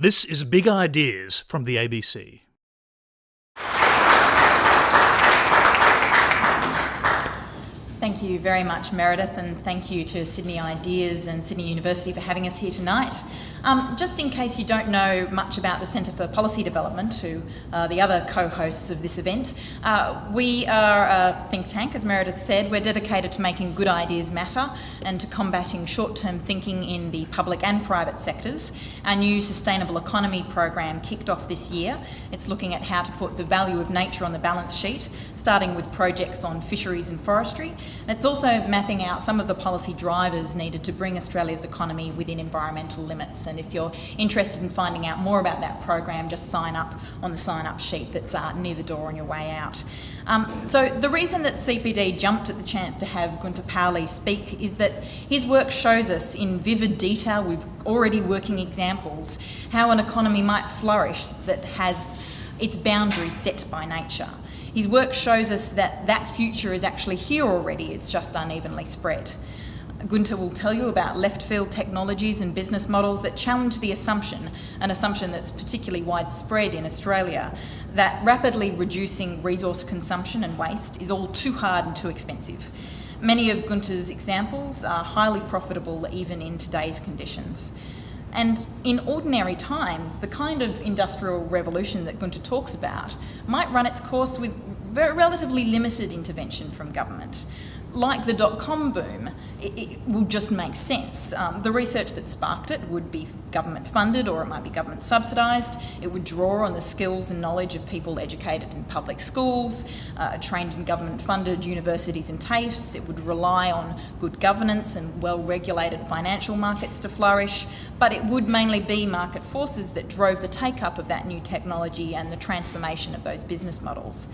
This is Big Ideas from the ABC. Thank you very much, Meredith, and thank you to Sydney Ideas and Sydney University for having us here tonight. Um, just in case you don't know much about the Centre for Policy Development, who the other co-hosts of this event, uh, we are a think tank, as Meredith said. We're dedicated to making good ideas matter and to combating short-term thinking in the public and private sectors. Our new Sustainable Economy program kicked off this year. It's looking at how to put the value of nature on the balance sheet, starting with projects on fisheries and forestry. And it's also mapping out some of the policy drivers needed to bring Australia's economy within environmental limits and if you're interested in finding out more about that program, just sign up on the sign up sheet that's uh, near the door on your way out. Um, so the reason that CPD jumped at the chance to have Gunter Pauli speak is that his work shows us in vivid detail with already working examples how an economy might flourish that has its boundaries set by nature. His work shows us that that future is actually here already, it's just unevenly spread. Gunter will tell you about left field technologies and business models that challenge the assumption, an assumption that's particularly widespread in Australia, that rapidly reducing resource consumption and waste is all too hard and too expensive. Many of Gunter's examples are highly profitable even in today's conditions. And in ordinary times, the kind of industrial revolution that Gunter talks about might run its course with relatively limited intervention from government like the dot-com boom, it, it, will just make sense. Um, the research that sparked it would be government funded or it might be government subsidised. It would draw on the skills and knowledge of people educated in public schools, uh, trained in government funded universities and TAFEs. It would rely on good governance and well-regulated financial markets to flourish, but it would mainly be market forces that drove the take-up of that new technology and the transformation of those business models.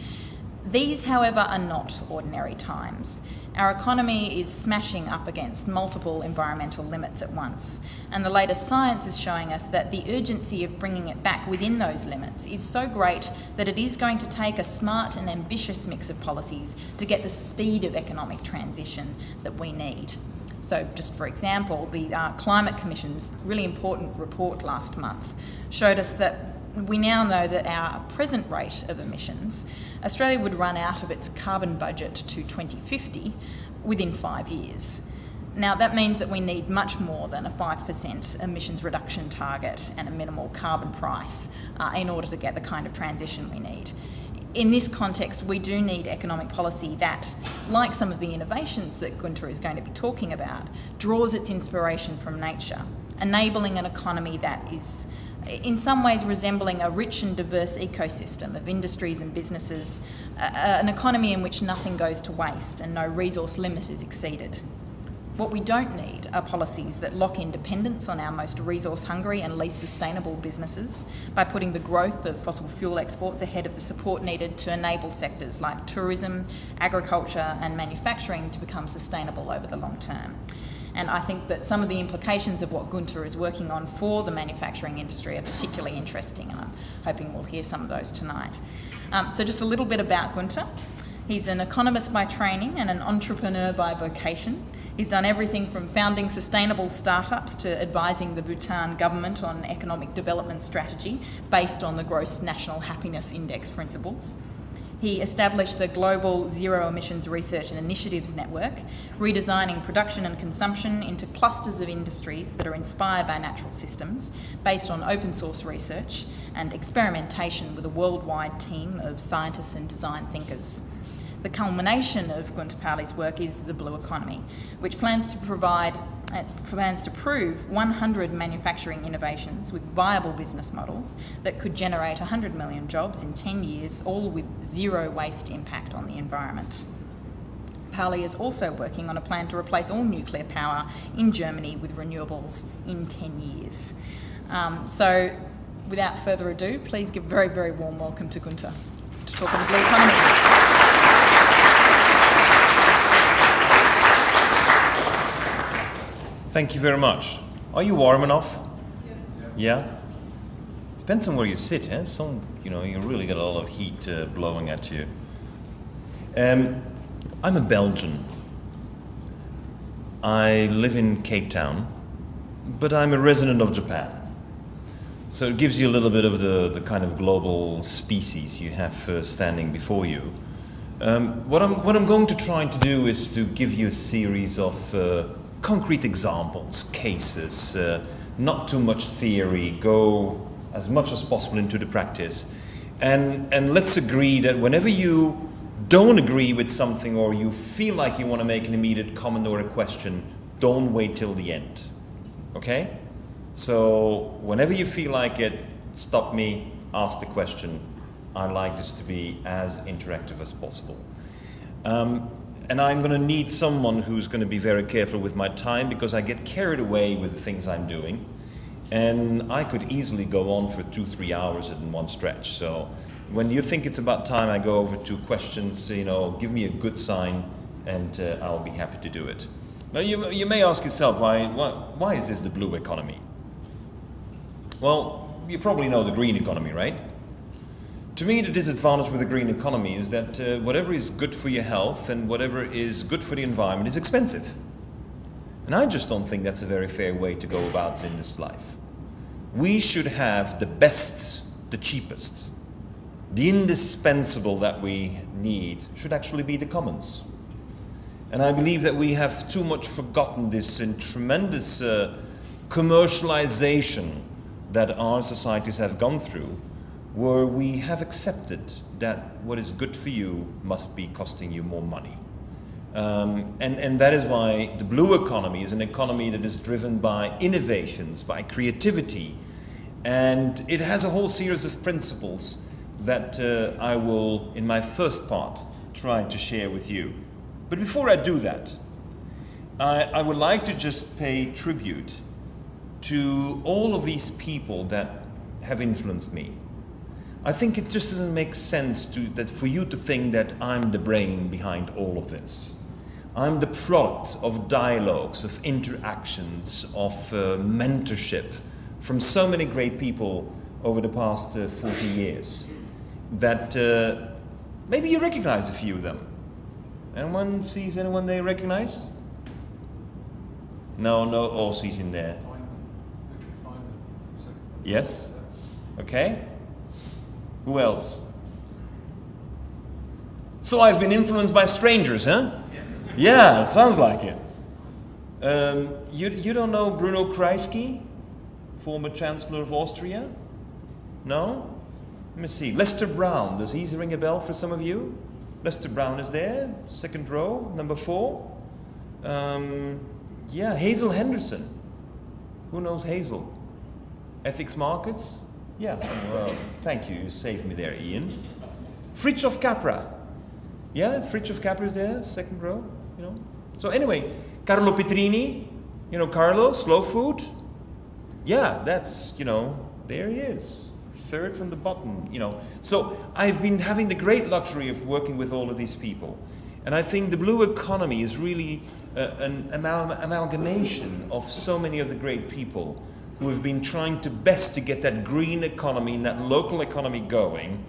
These, however, are not ordinary times. Our economy is smashing up against multiple environmental limits at once, and the latest science is showing us that the urgency of bringing it back within those limits is so great that it is going to take a smart and ambitious mix of policies to get the speed of economic transition that we need. So just for example, the uh, Climate Commission's really important report last month showed us that we now know that our present rate of emissions, Australia would run out of its carbon budget to 2050 within five years. Now that means that we need much more than a 5% emissions reduction target and a minimal carbon price uh, in order to get the kind of transition we need. In this context, we do need economic policy that, like some of the innovations that Gunter is going to be talking about, draws its inspiration from nature, enabling an economy that is in some ways resembling a rich and diverse ecosystem of industries and businesses, uh, an economy in which nothing goes to waste and no resource limit is exceeded. What we don't need are policies that lock in dependence on our most resource hungry and least sustainable businesses by putting the growth of fossil fuel exports ahead of the support needed to enable sectors like tourism, agriculture and manufacturing to become sustainable over the long term. And I think that some of the implications of what Gunter is working on for the manufacturing industry are particularly interesting, and I'm hoping we'll hear some of those tonight. Um, so just a little bit about Gunter. He's an economist by training and an entrepreneur by vocation. He's done everything from founding sustainable startups to advising the Bhutan government on economic development strategy based on the Gross National Happiness Index principles. He established the Global Zero Emissions Research and Initiatives Network, redesigning production and consumption into clusters of industries that are inspired by natural systems, based on open source research and experimentation with a worldwide team of scientists and design thinkers. The culmination of Gunter Pauli's work is the Blue Economy, which plans to provide uh, plans to prove 100 manufacturing innovations with viable business models that could generate 100 million jobs in 10 years, all with zero waste impact on the environment. Pauli is also working on a plan to replace all nuclear power in Germany with renewables in 10 years. Um, so without further ado, please give a very, very warm welcome to Gunter to talk about the blue economy. Thank you very much. Are you warm enough? Yeah. yeah? Depends on where you sit, eh? Some, you know, you really get a lot of heat uh, blowing at you. Um, I'm a Belgian. I live in Cape Town, but I'm a resident of Japan. So it gives you a little bit of the, the kind of global species you have uh, standing before you. Um, what, I'm, what I'm going to try to do is to give you a series of uh, concrete examples, cases, uh, not too much theory, go as much as possible into the practice. And, and let's agree that whenever you don't agree with something or you feel like you want to make an immediate comment or a question, don't wait till the end. Okay? So whenever you feel like it, stop me, ask the question. I like this to be as interactive as possible. Um, and I'm going to need someone who's going to be very careful with my time because I get carried away with the things I'm doing. And I could easily go on for two, three hours in one stretch. So when you think it's about time I go over to questions, you know, give me a good sign and uh, I'll be happy to do it. Now you, you may ask yourself, why, why, why is this the blue economy? Well, you probably know the green economy, right? To me, the disadvantage with the green economy is that uh, whatever is good for your health and whatever is good for the environment is expensive. And I just don't think that's a very fair way to go about in this life. We should have the best, the cheapest, the indispensable that we need should actually be the commons. And I believe that we have too much forgotten this in tremendous uh, commercialization that our societies have gone through where we have accepted that what is good for you must be costing you more money. Um, and, and that is why the blue economy is an economy that is driven by innovations, by creativity, and it has a whole series of principles that uh, I will, in my first part, try to share with you. But before I do that, I, I would like to just pay tribute to all of these people that have influenced me. I think it just doesn't make sense to, that for you to think that I'm the brain behind all of this. I'm the product of dialogues, of interactions, of uh, mentorship from so many great people over the past uh, 40 years that uh, maybe you recognize a few of them. Anyone sees anyone they recognize? No, no Aussies in there. Yes? Okay. Who else? So I've been influenced by strangers, huh? Yeah, it sounds like it. Um, you, you don't know Bruno Kreisky, former Chancellor of Austria? No? Let me see. Lester Brown, does he ring a bell for some of you? Lester Brown is there, second row, number four. Um, yeah, Hazel Henderson. Who knows Hazel? Ethical Markets? Yeah, well, thank you, you saved me there, Ian. Fritjof Capra. Yeah, Fritjof Capra is there, second row, you know. So anyway, Carlo Petrini, you know, Carlo, Slow Food. Yeah, that's, you know, there he is. Third from the bottom, you know. So I've been having the great luxury of working with all of these people. And I think the blue economy is really uh, an amal amalgamation of so many of the great people who have been trying to best to get that green economy and that local economy going.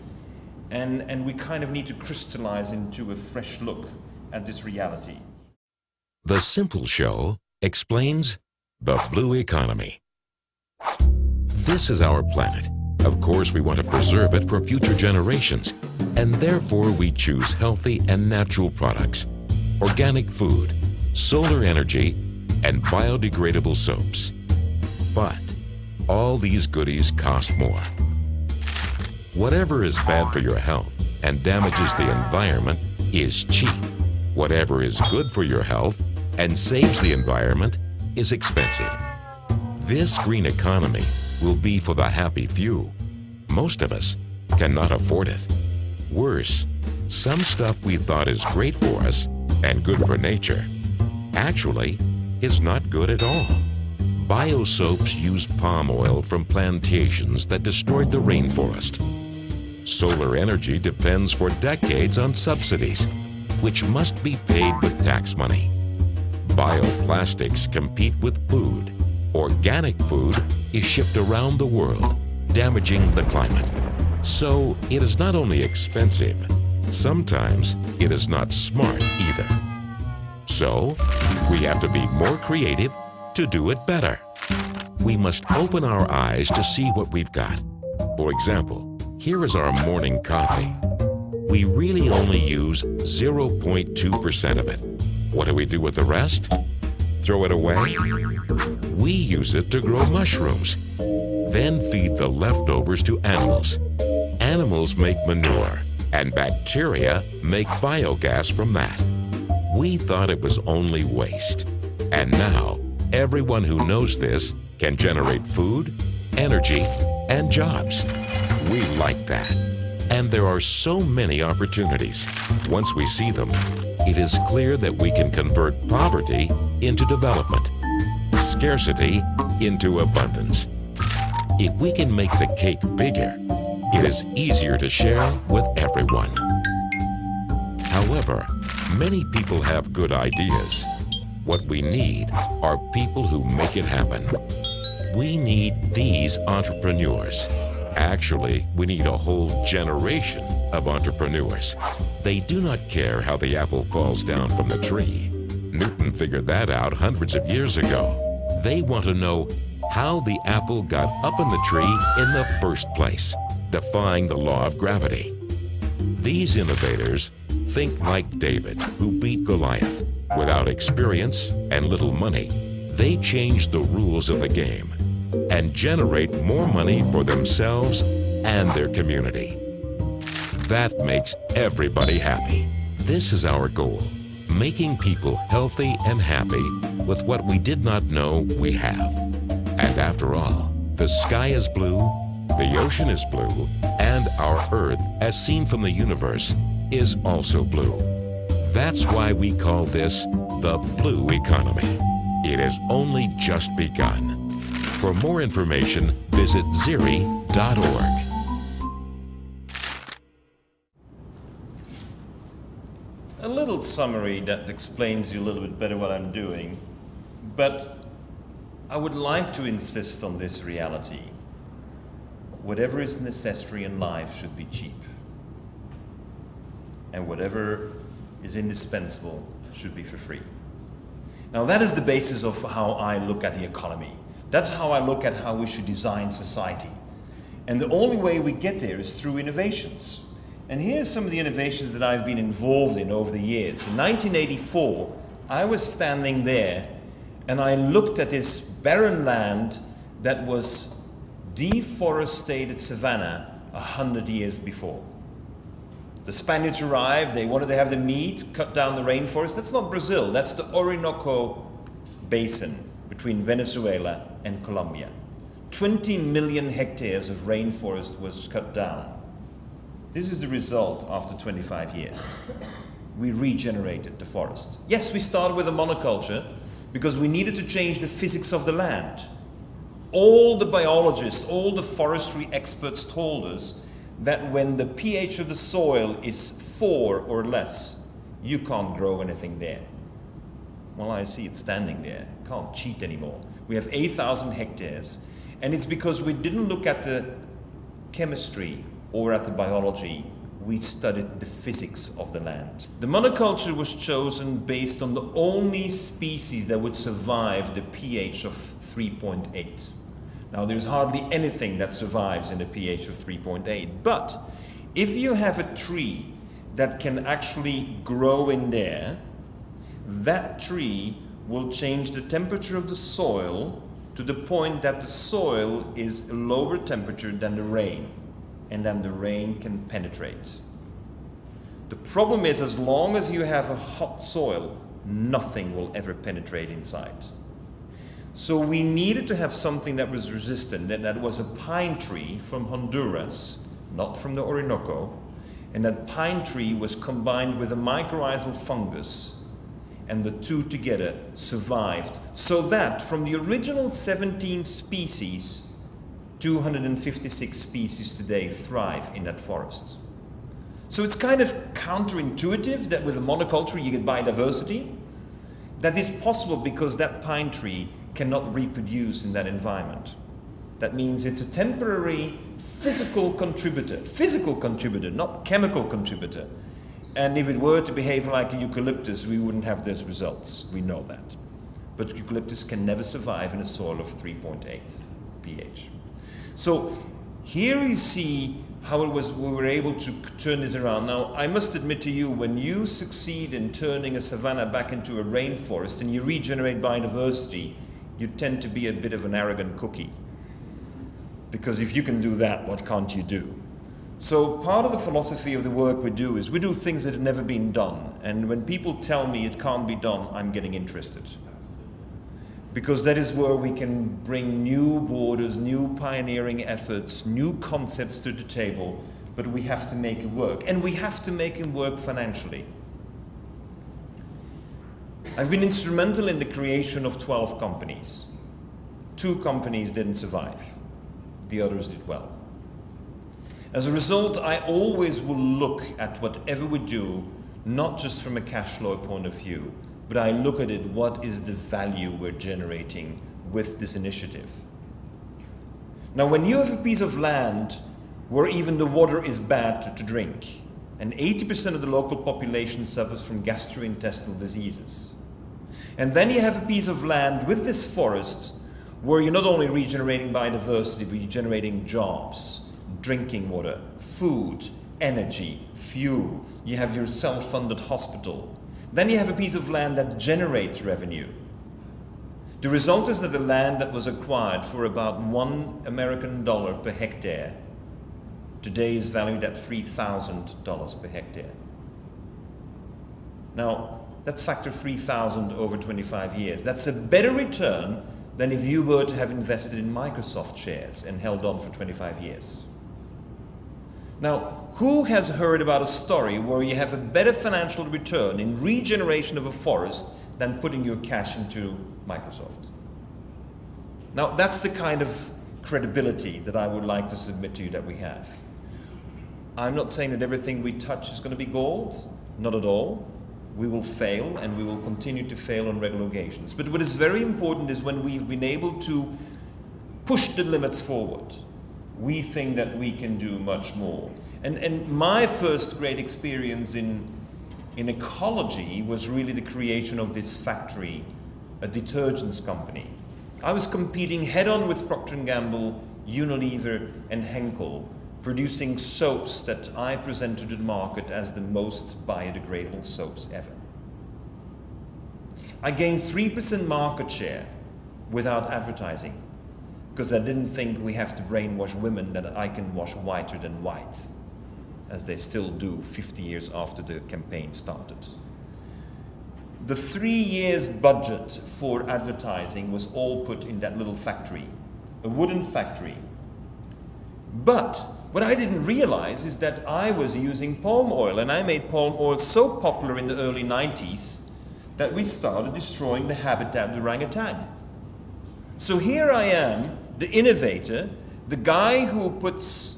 And, and we kind of need to crystallize into a fresh look at this reality. The Simple Show explains the blue economy. This is our planet. Of course, we want to preserve it for future generations, and therefore we choose healthy and natural products, organic food, solar energy, and biodegradable soaps. But all these goodies cost more. Whatever is bad for your health and damages the environment is cheap. Whatever is good for your health and saves the environment is expensive. This green economy will be for the happy few. Most of us cannot afford it. Worse, some stuff we thought is great for us and good for nature actually is not good at all. Biosoaps use palm oil from plantations that destroyed the rainforest. Solar energy depends for decades on subsidies, which must be paid with tax money. Bioplastics compete with food. Organic food is shipped around the world, damaging the climate. So it is not only expensive, sometimes it is not smart either. So we have to be more creative to do it better. we must open our eyes to see what we've got. For example, here is our morning coffee. We really only use 0.2% of it. What do we do with the rest? Throw it away? We use it to grow mushrooms, then feed the leftovers to animals. Animals make manure, and bacteria make biogas from that. We thought it was only waste. And now, everyone who knows this can generate food, energy, and jobs. We like that. And there are so many opportunities. Once we see them, it is clear that we can convert poverty into development, scarcity into abundance. If we can make the cake bigger, it is easier to share with everyone. However, many people have good ideas. What we need are people who make it happen. We need these entrepreneurs. Actually, we need a whole generation of entrepreneurs. They do not care how the apple falls down from the tree. Newton figured that out hundreds of years ago. They want to know how the apple got up in the tree in the first place, defying the law of gravity. These innovators think like David, who beat Goliath. Without experience and little money, they change the rules of the game and generate more money for themselves and their community. That makes everybody happy. This is our goal, making people healthy and happy with what we did not know we have. And after all, the sky is blue, the ocean is blue, and our Earth, as seen from the universe, is also blue. That's why we call this the blue economy. It has only just begun. For more information, visit zeri.org. A little summary that explains you a little bit better what I'm doing, but I would like to insist on this reality. Whatever is necessary in life should be cheap. And whatever is indispensable should be for free. Now that is the basis of how I look at the economy. That's how I look at how we should design society. And the only way we get there is through innovations. And here's some of the innovations that I've been involved in over the years. In 1984, I was standing there and I looked at this barren land that was deforested savanna a hundred years before. The Spaniards arrived, they wanted to have the meat, cut down the rainforest. That's not Brazil, that's the Orinoco Basin between Venezuela and Colombia. 20 million hectares of rainforest was cut down. This is the result after 25 years. We regenerated the forest. Yes, we started with a monoculture because we needed to change the physics of the land. All the biologists, all the forestry experts told us that when the pH of the soil is four or less, you can't grow anything there. Well, I see it standing there. Can't cheat anymore. We have 8,000 hectares. And it's because we didn't look at the chemistry or at the biology. We studied the physics of the land. The monoculture was chosen based on the only species that would survive the pH of 3.8. Now, there's hardly anything that survives in a pH of 3.8. But if you have a tree that can actually grow in there, that tree will change the temperature of the soil to the point that the soil is a lower temperature than the rain, and then the rain can penetrate. The problem is, as long as you have a hot soil, nothing will ever penetrate inside. So we needed to have something that was resistant, and that was a pine tree from Honduras, not from the Orinoco, and that pine tree was combined with a mycorrhizal fungus and the two together survived. So that from the original 17 species, 256 species today thrive in that forest. So it's kind of counterintuitive that with a monoculture you get biodiversity. That is possible because that pine tree cannot reproduce in that environment. That means it's a temporary physical contributor, physical contributor, not chemical contributor, and if it were to behave like a eucalyptus, we wouldn't have those results. We know that. but eucalyptus can never survive in a soil of 3.8 pH. So here you see how it was we were able to turn this around. Now, I must admit to you, when you succeed in turning a savanna back into a rainforest and you regenerate biodiversity, you tend to be a bit of an arrogant cookie. Because if you can do that, what can't you do? So part of the philosophy of the work we do is we do things that have never been done. And when people tell me it can't be done, I'm getting interested because that is where we can bring new borders, new pioneering efforts, new concepts to the table, but we have to make it work. And we have to make it work financially. I've been instrumental in the creation of 12 companies. Two companies didn't survive. The others did well. As a result, I always will look at whatever we do, not just from a cash flow point of view, but I look at it, what is the value we're generating with this initiative? Now, when you have a piece of land where even the water is bad to, drink, and 80% of the local population suffers from gastrointestinal diseases, and then you have a piece of land with this forest where you're not only regenerating biodiversity, but you're generating jobs, drinking water, food, energy, fuel. You have your self-funded hospital, then you have a piece of land that generates revenue. The result is that the land that was acquired for about one American dollar per hectare today is valued at $3,000 per hectare. Now, that's factor 3,000 over 25 years. That's a better return than if you were to have invested in Microsoft shares and held on for 25 years. Now, who has heard about a story where you have a better financial return in regeneration of a forest than putting your cash into Microsoft? Now, that's the kind of credibility that I would like to submit to you that we have. I'm not saying that everything we touch is going to be gold, not at all. We will fail and we will continue to fail on regular occasions. But what is very important is when we've been able to push the limits forward, we think that we can do much more. And, and my first great experience in, in ecology was really the creation of this factory, a detergents company. I was competing head-on with Procter & Gamble, Unilever and Henkel, producing soaps that I presented to the market as the most biodegradable soaps ever. I gained 3% market share without advertising because I didn't think we have to brainwash women that I can wash whiter than white, as they still do 50 years after the campaign started. The three years budget for advertising was all put in that little factory, a wooden factory. But what I didn't realize is that I was using palm oil, and I made palm oil so popular in the early 90s that we started destroying the habitat of the orangutan. So here I am the innovator, the guy who puts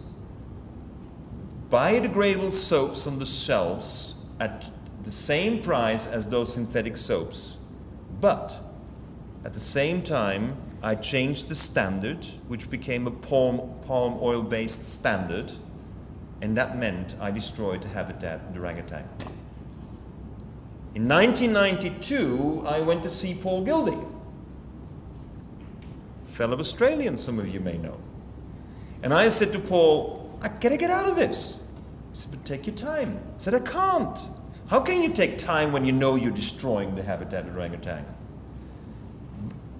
biodegradable soaps on the shelves at the same price as those synthetic soaps. But at the same time, I changed the standard, which became a palm, palm oil based standard, and that meant I destroyed the habitat of the orangutan. In 1992, I went to see Paul Gilding fellow Australian, some of you may know. And I said to Paul, I gotta get out of this. He said, but take your time. I said, I can't. How can you take time when you know you're destroying the habitat of the orangutan?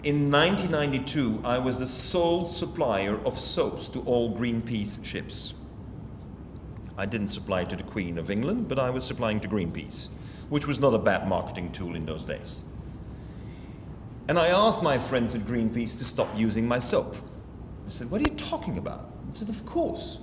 In 1992, I was the sole supplier of soaps to all Greenpeace ships. I didn't supply to the Queen of England, but I was supplying to Greenpeace, which was not a bad marketing tool in those days. And I asked my friends at Greenpeace to stop using my soap. I said, what are you talking about? I said, of course,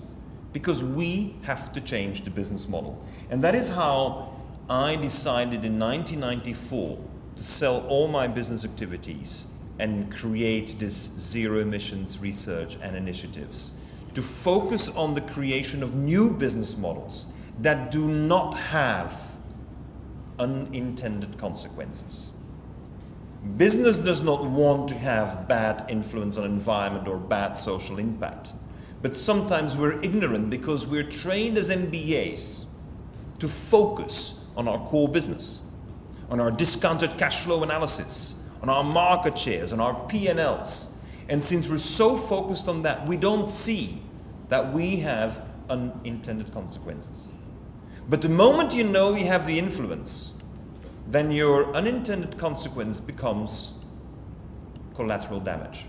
because we have to change the business model. And that is how I decided in 1994 to sell all my business activities and create this zero emissions research and initiatives to focus on the creation of new business models that do not have unintended consequences. Business does not want to have bad influence on environment or bad social impact. But sometimes we're ignorant because we're trained as MBAs to focus on our core business, on our discounted cash flow analysis, on our market shares, on our P&Ls. And since we're so focused on that, we don't see that we have unintended consequences. But the moment you know you have the influence, then your unintended consequence becomes collateral damage.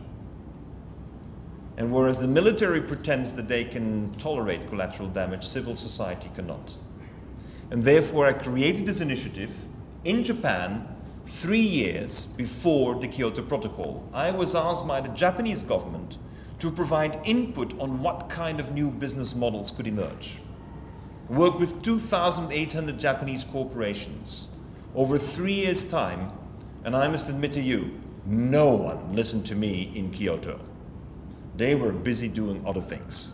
And whereas the military pretends that they can tolerate collateral damage, civil society cannot. And therefore I created this initiative in Japan three years before the Kyoto Protocol. I was asked by the Japanese government to provide input on what kind of new business models could emerge. Worked with 2,800 Japanese corporations over three years' time, and I must admit to you, no one listened to me in Kyoto. They were busy doing other things.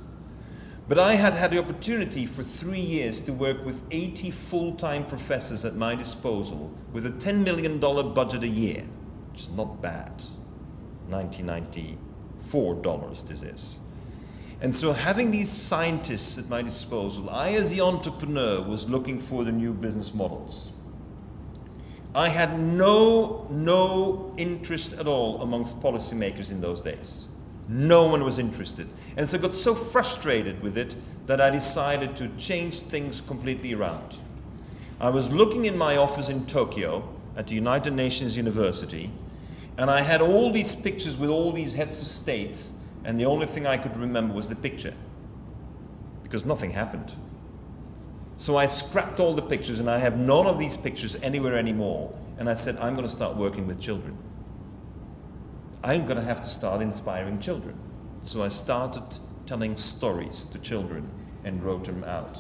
But I had had the opportunity for three years to work with 80 full-time professors at my disposal with a $10 million budget a year, which is not bad. 1994 dollars this is. And so having these scientists at my disposal, I as the entrepreneur was looking for the new business models. I had no, no interest at all amongst policymakers in those days. No one was interested. And so I got so frustrated with it that I decided to change things completely around. I was looking in my office in Tokyo at the United Nations University, and I had all these pictures with all these heads of states, and the only thing I could remember was the picture, because nothing happened. So I scrapped all the pictures and I have none of these pictures anywhere anymore. And I said, I'm going to start working with children. I'm going to have to start inspiring children. So I started telling stories to children and wrote them out.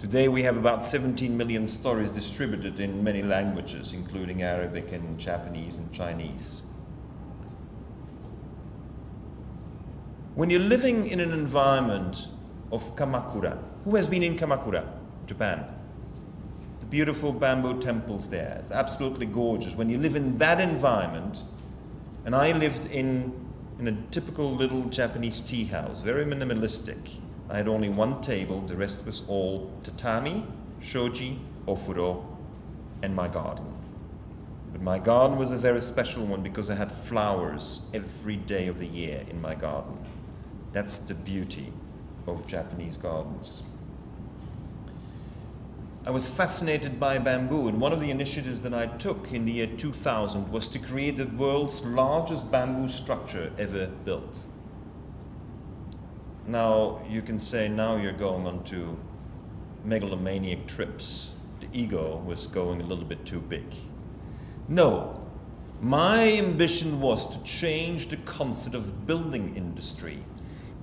Today we have about 17 million stories distributed in many languages, including Arabic and Japanese and Chinese. When you're living in an environment of Kamakura, who has been in Kamakura? Japan. The beautiful bamboo temples there. It's absolutely gorgeous. When you live in that environment, and I lived in, in a typical little Japanese tea house, very minimalistic. I had only one table, the rest was all tatami, shoji, ofuro, and my garden. But my garden was a very special one because I had flowers every day of the year in my garden. That's the beauty of Japanese gardens. I was fascinated by bamboo, and one of the initiatives that I took in the year 2000 was to create the world's largest bamboo structure ever built. Now, you can say now you're going on to megalomaniac trips. The ego was going a little bit too big. No, my ambition was to change the concept of building industry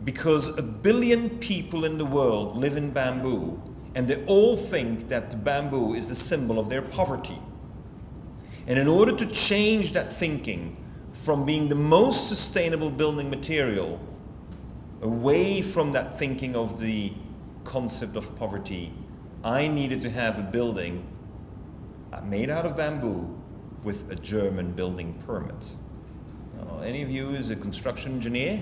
because a billion people in the world live in bamboo and they all think that the bamboo is the symbol of their poverty. And in order to change that thinking from being the most sustainable building material away from that thinking of the concept of poverty, I needed to have a building uh, made out of bamboo with a German building permit. Now, any of you is a construction engineer?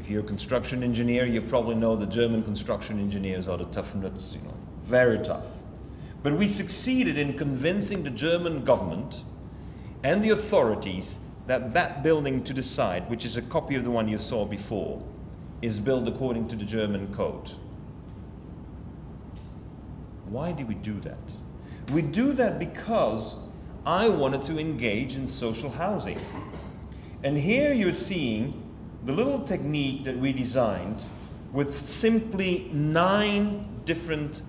If you're a construction engineer, you probably know the German construction engineers are the tough nuts, you know, very tough. But we succeeded in convincing the German government and the authorities that that building to the side, which is a copy of the one you saw before, is built according to the German code. Why did we do that? We do that because I wanted to engage in social housing. And here you're seeing the little technique that we designed with simply nine different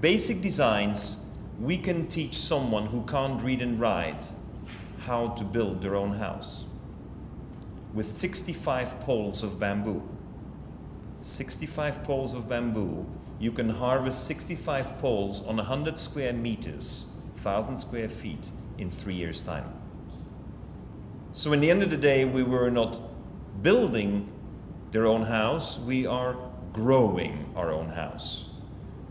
basic designs, we can teach someone who can't read and write how to build their own house. With 65 poles of bamboo. 65 poles of bamboo, you can harvest 65 poles on 100 square meters, 1,000 square feet, in three years' time. So in the end of the day, we were not building their own house, we are growing our own house.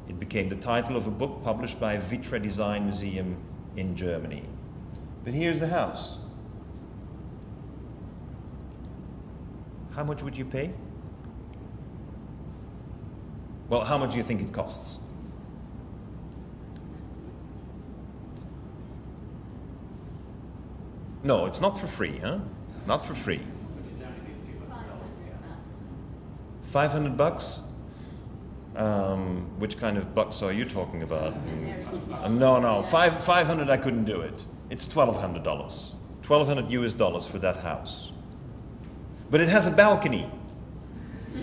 It became the title of a book published by Vitra Design Museum in Germany. But here's the house. How much would you pay? Well, how much do you think it costs? No, it's not for free, huh? It's not for free. 500 bucks? Um, which kind of bucks are you talking about? Uh, no, no, Five, 500 I couldn't do it. It's $1,200. 1,200 US dollars for that house. But it has a balcony.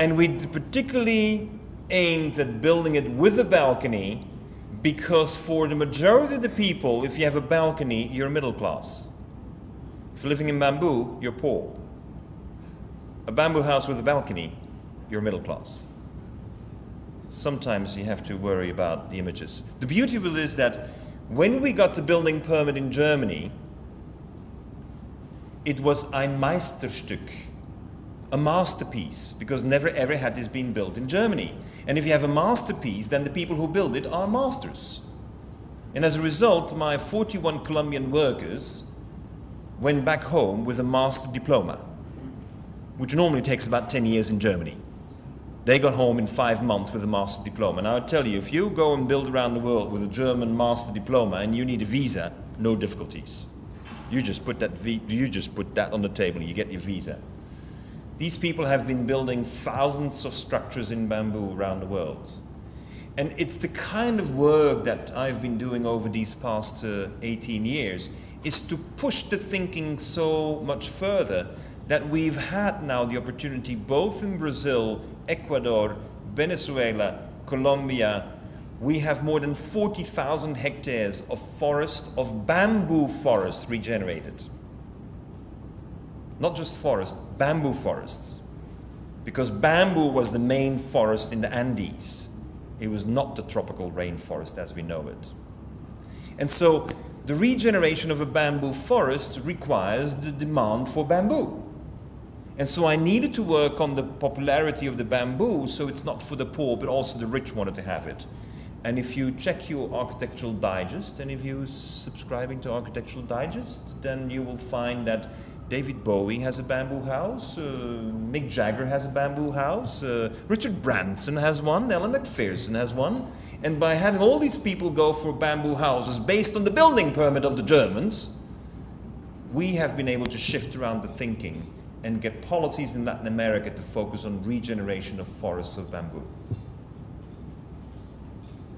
and we particularly aimed at building it with a balcony because for the majority of the people, if you have a balcony, you're middle class. If you're living in bamboo, you're poor. A bamboo house with a balcony, you're middle class. Sometimes you have to worry about the images. The beauty of it is that when we got the building permit in Germany, it was ein Meisterstück, a masterpiece, because never ever had this been built in Germany. And if you have a masterpiece, then the people who build it are masters. And as a result, my 41 Colombian workers went back home with a master diploma, which normally takes about 10 years in Germany. They got home in five months with a master diploma. And I tell you, if you go and build around the world with a German master diploma and you need a visa, no difficulties. You just put that, you just put that on the table, you get your visa. These people have been building thousands of structures in bamboo around the world. And it's the kind of work that I've been doing over these past uh, 18 years is to push the thinking so much further that we've had now the opportunity both in Brazil, Ecuador, Venezuela, Colombia, we have more than 40,000 hectares of forest, of bamboo forest regenerated. Not just forest, bamboo forests. Because bamboo was the main forest in the Andes. It was not the tropical rainforest as we know it. And so the regeneration of a bamboo forest requires the demand for bamboo. And so I needed to work on the popularity of the bamboo so it's not for the poor, but also the rich wanted to have it. And if you check your Architectural Digest, and if you're subscribing to Architectural Digest, then you will find that David Bowie has a bamboo house, uh, Mick Jagger has a bamboo house, uh, Richard Branson has one, Ellen Macpherson has one. And by having all these people go for bamboo houses based on the building permit of the Germans, we have been able to shift around the thinking and get policies in Latin America to focus on regeneration of forests of bamboo.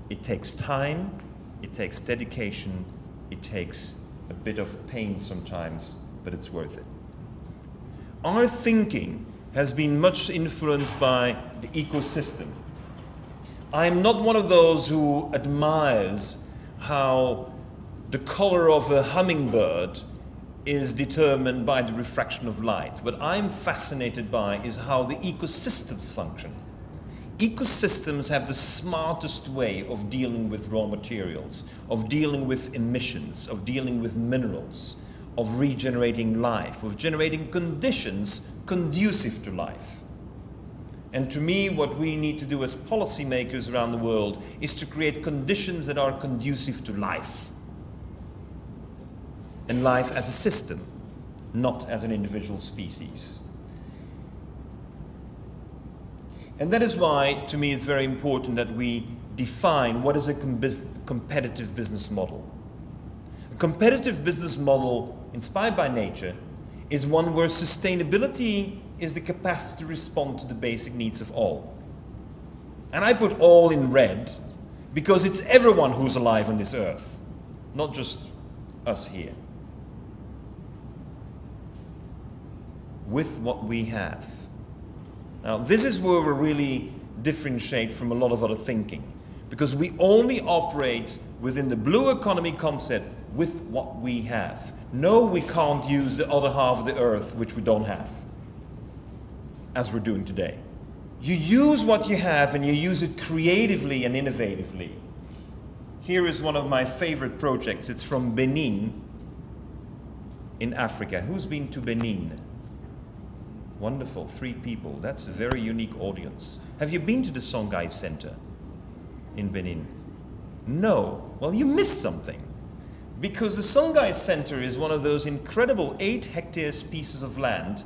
It takes time, it takes dedication, it takes a bit of pain sometimes, but it's worth it. Our thinking has been much influenced by the ecosystem. I'm not one of those who admires how the color of a hummingbird is determined by the refraction of light. What I'm fascinated by is how the ecosystems function. Ecosystems have the smartest way of dealing with raw materials, of dealing with emissions, of dealing with minerals, of regenerating life, of generating conditions conducive to life. And to me, what we need to do as policymakers around the world is to create conditions that are conducive to life. And life as a system, not as an individual species. And that is why, to me, it's very important that we define what is a com competitive business model. A competitive business model, inspired by nature, is one where sustainability is the capacity to respond to the basic needs of all. And I put all in red because it's everyone who's alive on this earth, not just us here. With what we have. Now, this is where we really differentiate from a lot of other thinking, because we only operate within the blue economy concept with what we have. No, we can't use the other half of the earth, which we don't have, as we're doing today. You use what you have and you use it creatively and innovatively. Here is one of my favorite projects. It's from Benin in Africa. Who's been to Benin? Wonderful, three people. That's a very unique audience. Have you been to the Songhai Center in Benin? No. Well, you missed something. Because the Songhai Center is one of those incredible eight hectares pieces of land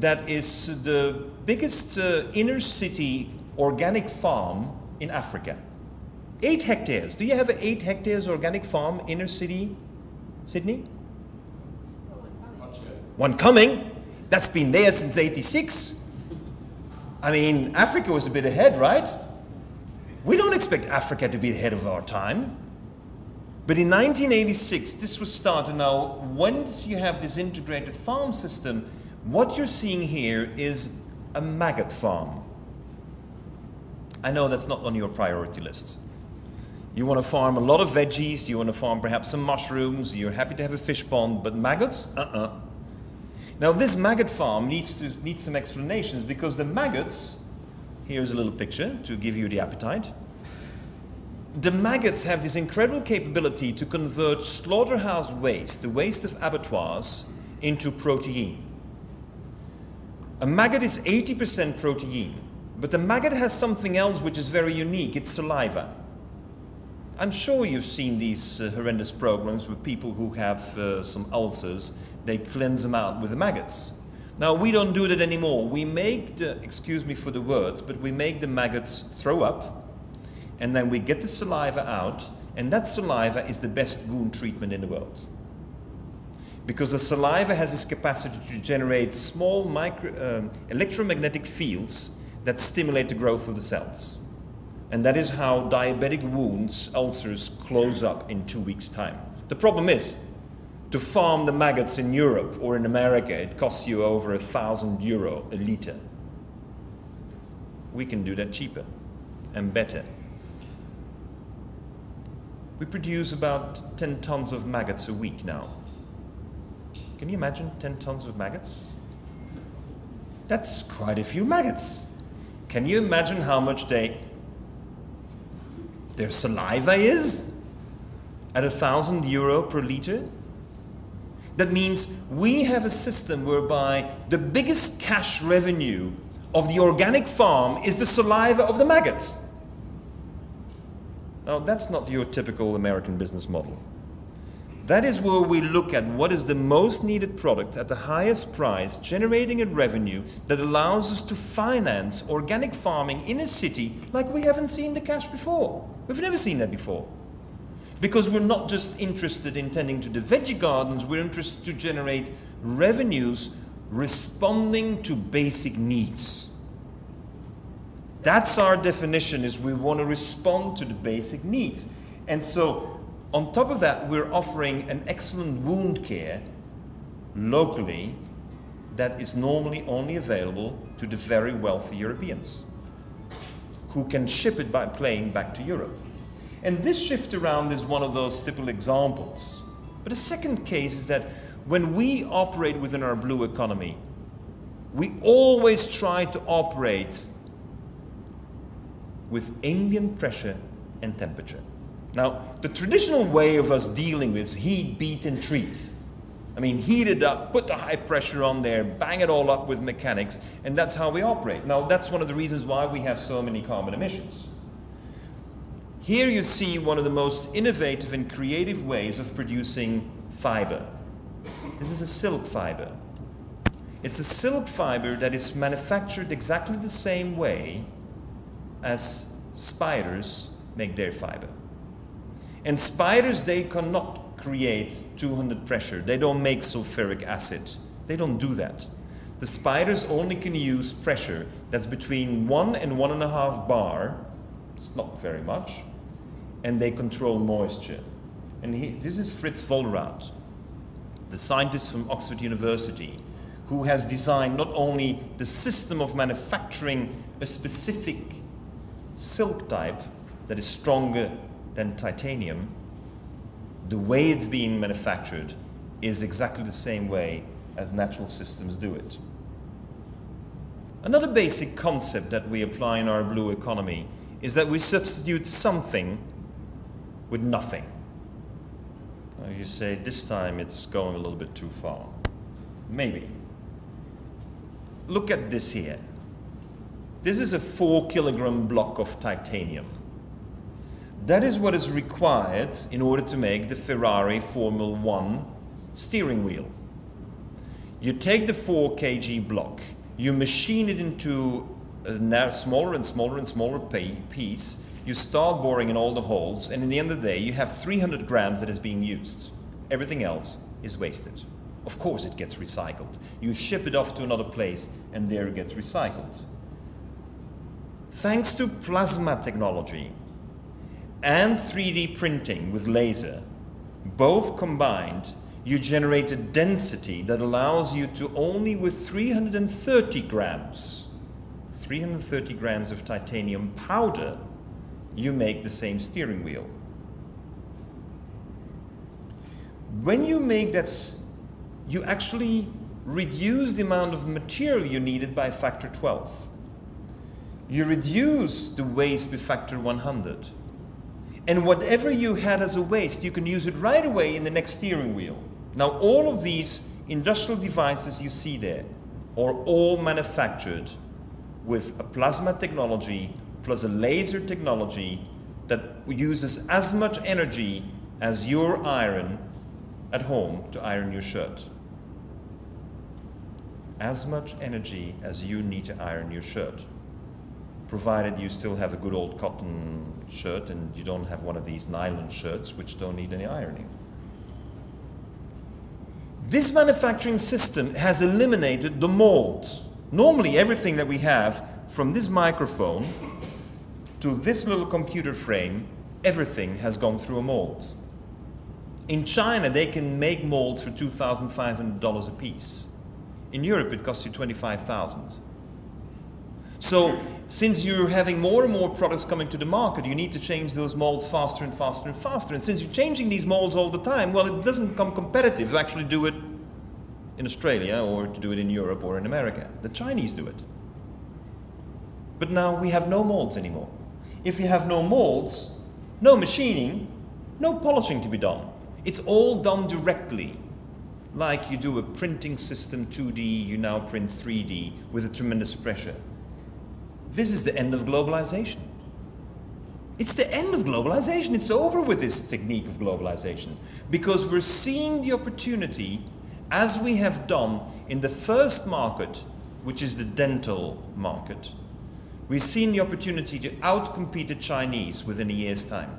that is the biggest uh, inner city organic farm in Africa. Eight hectares. Do you have an eight hectares organic farm inner city Sydney? One coming? That's been there since 86. I mean, Africa was a bit ahead, right? We don't expect Africa to be ahead of our time. But in 1986, this was started. Now, once you have this integrated farm system, what you're seeing here is a maggot farm. I know that's not on your priority list. You want to farm a lot of veggies, you want to farm perhaps some mushrooms, you're happy to have a fish pond, but maggots? Uh-uh. Now this maggot farm needs, to, needs some explanations because the maggots, here's a little picture to give you the appetite. The maggots have this incredible capability to convert slaughterhouse waste, the waste of abattoirs, into protein. A maggot is 80% protein, but the maggot has something else which is very unique, it's saliva. I'm sure you've seen these uh, horrendous programs with people who have uh, some ulcers. They cleanse them out with the maggots. Now, we don't do that anymore. We make the, excuse me for the words, but we make the maggots throw up, and then we get the saliva out, and that saliva is the best wound treatment in the world. Because the saliva has this capacity to generate small micro, um, electromagnetic fields that stimulate the growth of the cells. And that is how diabetic wounds, ulcers, close up in two weeks' time. The problem is, to farm the maggots in Europe or in America, it costs you over a thousand euro a liter. We can do that cheaper and better. We produce about 10 tons of maggots a week now. Can you imagine 10 tons of maggots? That's quite a few maggots. Can you imagine how much they their saliva is at a thousand euro per liter. That means we have a system whereby the biggest cash revenue of the organic farm is the saliva of the maggot. Now, that's not your typical American business model. That is where we look at what is the most needed product at the highest price, generating a revenue that allows us to finance organic farming in a city like we haven't seen the cash before. We've never seen that before. Because we're not just interested in tending to the veggie gardens, we're interested to generate revenues responding to basic needs. That's our definition is we want to respond to the basic needs. And so on top of that, we're offering an excellent wound care locally that is normally only available to the very wealthy Europeans who can ship it by plane back to Europe. And this shift around is one of those typical examples. But a second case is that when we operate within our blue economy, we always try to operate with ambient pressure and temperature. Now, the traditional way of us dealing with heat, beat, and treat. I mean, heat it up, put the high pressure on there, bang it all up with mechanics, and that's how we operate. Now, that's one of the reasons why we have so many carbon emissions. Here you see one of the most innovative and creative ways of producing fiber. This is a silk fiber. It's a silk fiber that is manufactured exactly the same way as spiders make their fiber. And spiders, they cannot create 200 pressure. They don't make sulfuric acid. They don't do that. The spiders only can use pressure that's between one and one and a half bar. It's not very much. And they control moisture. And he, this is Fritz Vollrath, the scientist from Oxford University, who has designed not only the system of manufacturing a specific silk type that is stronger than titanium, the way it's being manufactured is exactly the same way as natural systems do it. Another basic concept that we apply in our blue economy is that we substitute something with nothing. Now you say this time it's going a little bit too far. Maybe. Look at this here. This is a four kilogram block of titanium. That is what is required in order to make the Ferrari Formula One steering wheel. You take the 4 kg block, you machine it into a smaller and smaller and smaller piece, you start boring in all the holes, and in the end of the day, you have 300 grams that is being used. Everything else is wasted. Of course it gets recycled. You ship it off to another place and there it gets recycled. Thanks to plasma technology and 3D printing with laser, both combined, you generate a density that allows you to only with 330 grams, 330 grams of titanium powder, you make the same steering wheel. When you make that you actually reduce the amount of material you needed by factor 12. You reduce the waste by factor 100. And whatever you had as a waste, you can use it right away in the next steering wheel. Now all of these industrial devices you see there are all manufactured with a plasma technology plus a laser technology that uses as much energy as your iron at home to iron your shirt as much energy as you need to iron your shirt, provided you still have a good old cotton shirt and you don't have one of these nylon shirts which don't need any ironing. This manufacturing system has eliminated the mold. Normally everything that we have from this microphone to this little computer frame, everything has gone through a mold. In China, they can make molds for $2,500 a piece. In Europe, it costs you 25,000. So since you're having more and more products coming to the market, you need to change those molds faster and faster and faster. And since you're changing these molds all the time, well, it doesn't become competitive to actually do it in Australia or to do it in Europe or in America. The Chinese do it. But now we have no molds anymore. If you have no molds, no machining, no polishing to be done. It's all done directly like you do a printing system 2D, you now print 3D with a tremendous pressure. This is the end of globalization. It's the end of globalization. It's over with this technique of globalization because we're seeing the opportunity as we have done in the first market, which is the dental market. We've seen the opportunity to outcompete the Chinese within a year's time.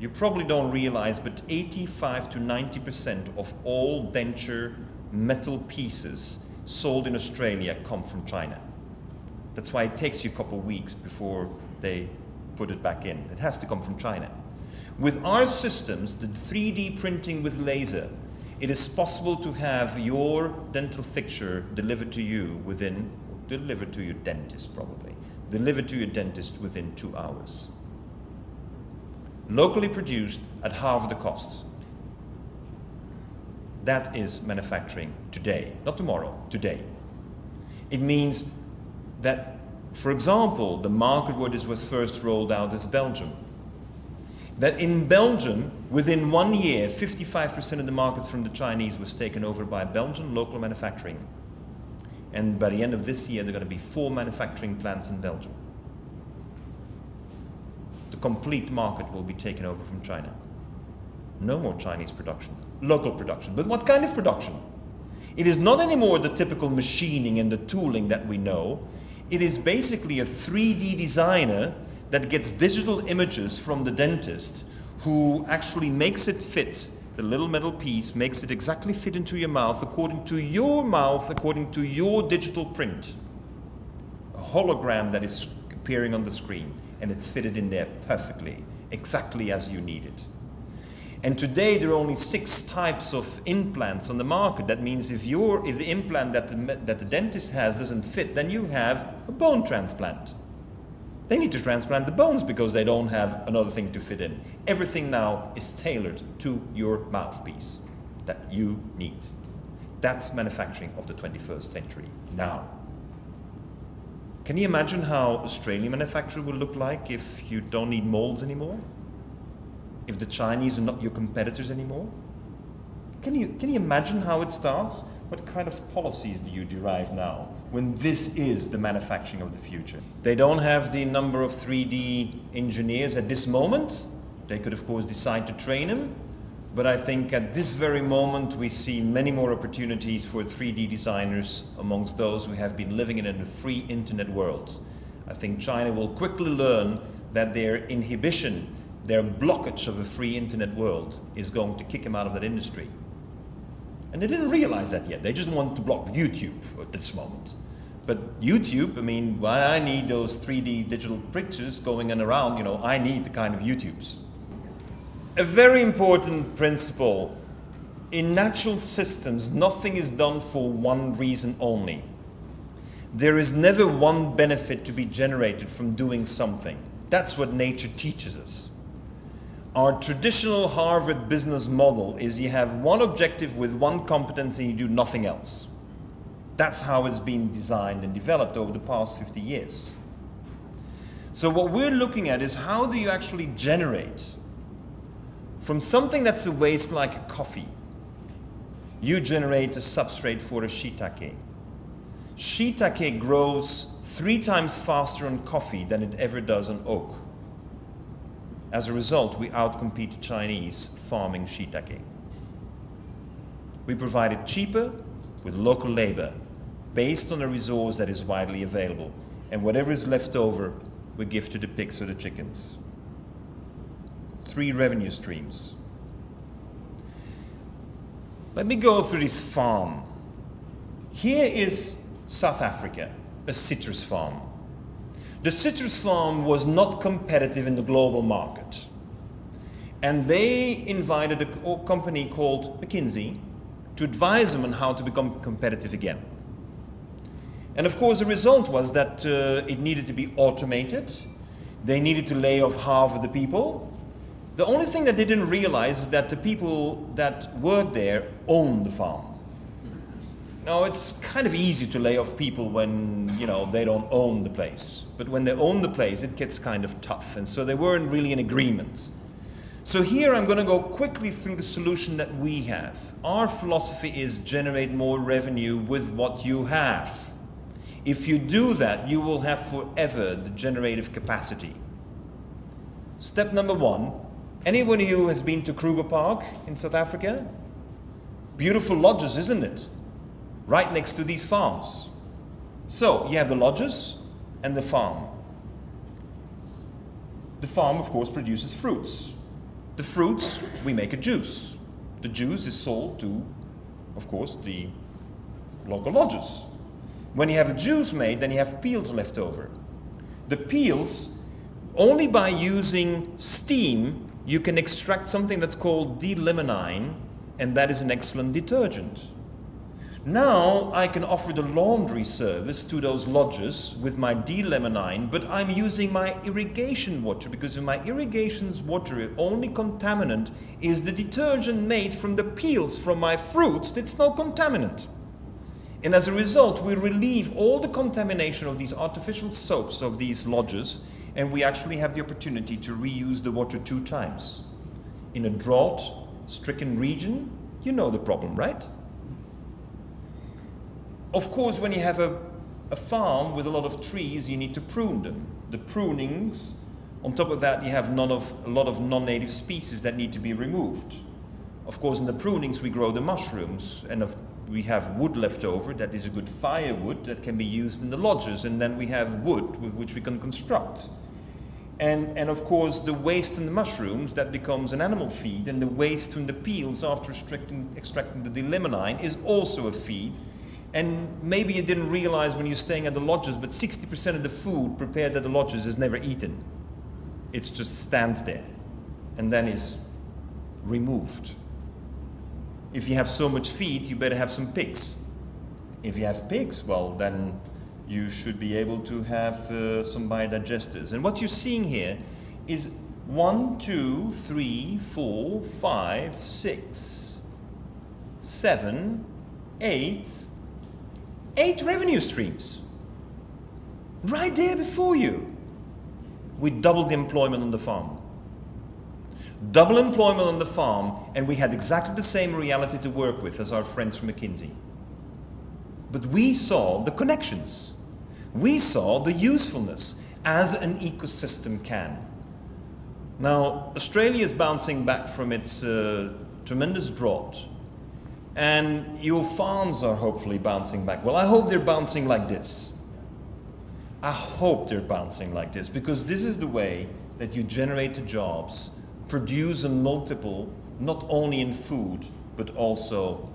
You probably don't realize, but 85 to 90% of all denture metal pieces sold in Australia come from China. That's why it takes you a couple of weeks before they put it back in. It has to come from China. With our systems, the 3D printing with laser, it is possible to have your dental fixture delivered to you within, delivered to your dentist probably, delivered to your dentist within two hours locally produced at half the cost. That is manufacturing today, not tomorrow, today. It means that, for example, the market where this was first rolled out is Belgium. That in Belgium, within one year, 55% of the market from the Chinese was taken over by Belgian local manufacturing. And by the end of this year, there are going to be four manufacturing plants in Belgium The complete market will be taken over from China. No more Chinese production, local production. But what kind of production? It is not anymore the typical machining and the tooling that we know. It is basically a 3D designer that gets digital images from the dentist who actually makes it fit the little metal piece makes it exactly fit into your mouth according to your mouth, according to your digital print. A hologram that is appearing on the screen and it's fitted in there perfectly, exactly as you need it. And today there are only six types of implants on the market. That means if, your, if the implant that the, that the dentist has doesn't fit, then you have a bone transplant. They need to transplant the bones because they don't have another thing to fit in. Everything now is tailored to your mouthpiece that you need. That's manufacturing of the 21st century now. Can you imagine how Australian manufacturing will look like if you don't need molds anymore? If the Chinese are not your competitors anymore? Can you, can you imagine how it starts? What kind of policies do you derive now when this is the manufacturing of the future? They don't have the number of 3D engineers at this moment. They could, of course, decide to train them, but I think at this very moment we see many more opportunities for 3D designers amongst those who have been living in a free internet world. I think China will quickly learn that their inhibition their blockage of a free internet world is going to kick them out of that industry. And they didn't realize that yet. They just want to block YouTube at this moment. But YouTube, I mean, why I need those 3D digital pictures going in around, you know, I need the kind of YouTubes. A very important principle in natural systems, nothing is done for one reason only. There is never one benefit to be generated from doing something. That's what nature teaches us. Our traditional Harvard business model is you have one objective with one competence and you do nothing else. That's how it's been designed and developed over the past 50 years. So what we're looking at is how do you actually generate from something that's a waste like coffee, you generate a substrate for a shiitake. Shiitake grows three times faster on coffee than it ever does on oak. As a result, we outcompete Chinese farming shiitake. We provide it cheaper with local labor based on a resource that is widely available. And whatever is left over, we give to the pigs or the chickens. Three revenue streams. Let me go through this farm. Here is South Africa, a citrus farm. The citrus farm was not competitive in the global market. And they invited a company called McKinsey to advise them on how to become competitive again. And of course, the result was that uh, it needed to be automated. They needed to lay off half of the people. The only thing that they didn't realize is that the people that work there own the farm. Now, it's kind of easy to lay off people when, you know, they don't own the place. But when they own the place, it gets kind of tough. And so they weren't really in agreement. So here I'm going to go quickly through the solution that we have. Our philosophy is generate more revenue with what you have. If you do that, you will have forever the generative capacity. Step number one, anyone who has been to Kruger Park in South Africa? Beautiful lodges, isn't it? Right next to these farms. So you have the lodges and the farm. The farm, of course, produces fruits. The fruits, we make a juice. The juice is sold to, of course, the local lodges. When you have juice made, then you have peels left over. The peels, only by using steam, you can extract something that's called D-limonene, and that is an excellent detergent. Now I can offer the laundry service to those lodges with my D-limonene, but I'm using my irrigation water because in my irrigation water, only contaminant is the detergent made from the peels from my fruits. It's no contaminant. And as a result, we relieve all the contamination of these artificial soaps of these lodges, and we actually have the opportunity to reuse the water two times. In a drought-stricken region, you know the problem, right? Of course, when you have a, a farm with a lot of trees, you need to prune them. The prunings, on top of that, you have none of, a lot of non-native species that need to be removed. Of course, in the prunings, we grow the mushrooms, and of, we have wood left over that is a good firewood that can be used in the lodges, and then we have wood with which we can construct. And, and of course, the waste from the mushrooms, that becomes an animal feed, and the waste from the peels after extracting, extracting the D-limonene is also a feed, and maybe you didn't realize when you're staying at the lodges, but 60% of the food prepared at the lodges is never eaten. It just stands there and then is removed. If you have so much feed, you better have some pigs. If you have pigs, well, then you should be able to have uh, some biodigesters. And what you're seeing here is one, two, three, four, five, six, seven, eight, eight revenue streams right there before you. We doubled the employment on the farm. Double employment on the farm, and we had exactly the same reality to work with as our friends from McKinsey. But we saw the connections. We saw the usefulness as an ecosystem can. Now, Australia is bouncing back from its uh, tremendous drought and your farms are hopefully bouncing back. Well, I hope they're bouncing like this. I hope they're bouncing like this because this is the way that you generate the jobs, produce a multiple, not only in food, but also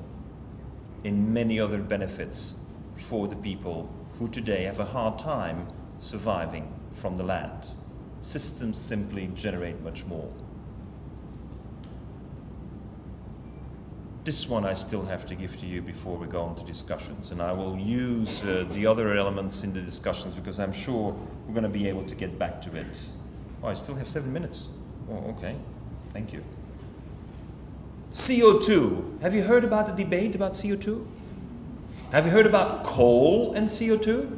in many other benefits for the people who today have a hard time surviving from the land. Systems simply generate much more. This one I still have to give to you before we go on to discussions, and I will use uh, the other elements in the discussions because I'm sure we're going to be able to get back to it. Oh, I still have seven minutes. Oh, okay. Thank you. CO2. Have you heard about the debate about CO2? Have you heard about coal and CO2?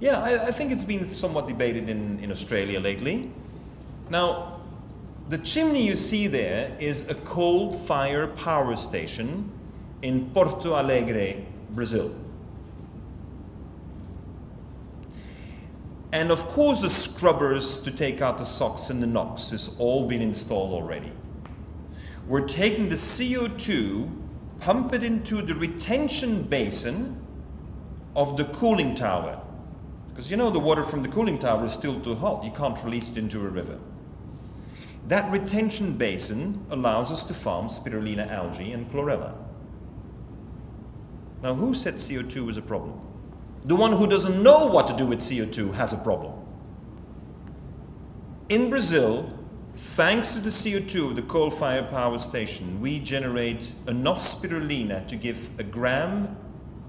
Yeah, I, I think it's been somewhat debated in, in Australia lately. Now, the chimney you see there is a coal-fired power station in Porto Alegre, Brazil. And of course the scrubbers to take out the SOx and the NOx has all been installed already. We're taking the CO2, pump it into the retention basin of the cooling tower. Because you know the water from the cooling tower is still too hot. You can't release it into a river. That retention basin allows us to farm spirulina algae and chlorella. Now who said CO2 is a problem? The one who doesn't know what to do with CO2 has a problem. In Brazil, thanks to the CO2 of the coal-fired power station, we generate enough spirulina to give a gram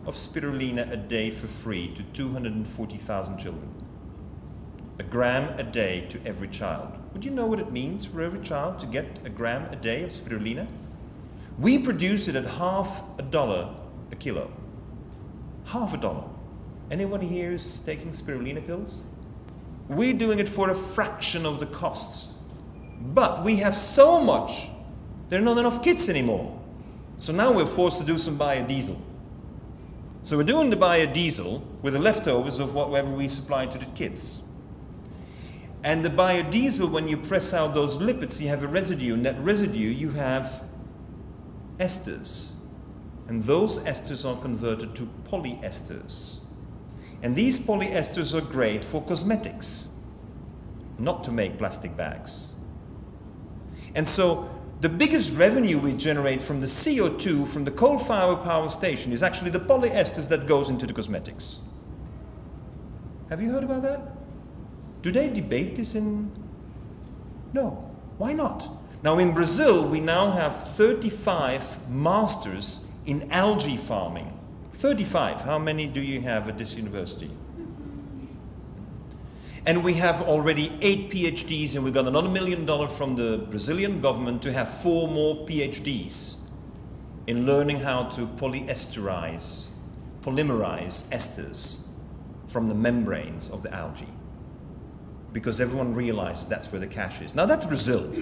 of spirulina a day for free to 240,000 children. A gram a day to every child. Would you know what it means for every child to get a gram a day of spirulina? We produce it at half a dollar a kilo. Half a dollar. Anyone here is taking spirulina pills? We're doing it for a fraction of the costs. But we have so much, there are not enough kids anymore. So now we're forced to do some biodiesel. So we're doing the biodiesel with the leftovers of whatever we supply to the kids. And the biodiesel, when you press out those lipids, you have a residue. And that residue, you have esters. And those esters are converted to polyesters. And these polyesters are great for cosmetics, not to make plastic bags. And so the biggest revenue we generate from the CO2 from the coal-fired power station is actually the polyesters that goes into the cosmetics. Have you heard about that? Do they debate this in... No. Why not? Now in Brazil, we now have 35 masters in algae farming. 35. How many do you have at this university? And we have already eight PhDs, and we got another million dollars from the Brazilian government to have four more PhDs in learning how to polyesterize, polymerize esters from the membranes of the algae. Because everyone realizes that's where the cash is. Now that's Brazil.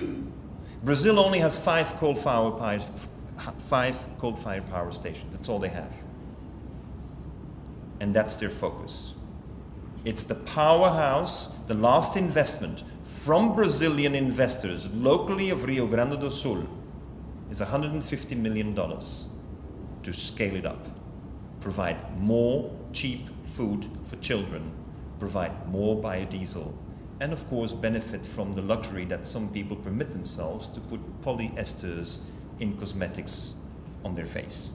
Brazil only has five coal-fired five coal-fired power stations. That's all they have. And that's their focus. It's the powerhouse, the last investment from Brazilian investors locally of Rio Grande do Sul is $150 million to scale it up, provide more cheap food for children, provide more biodiesel, and of course benefit from the luxury that some people permit themselves to put polyesters in cosmetics on their face.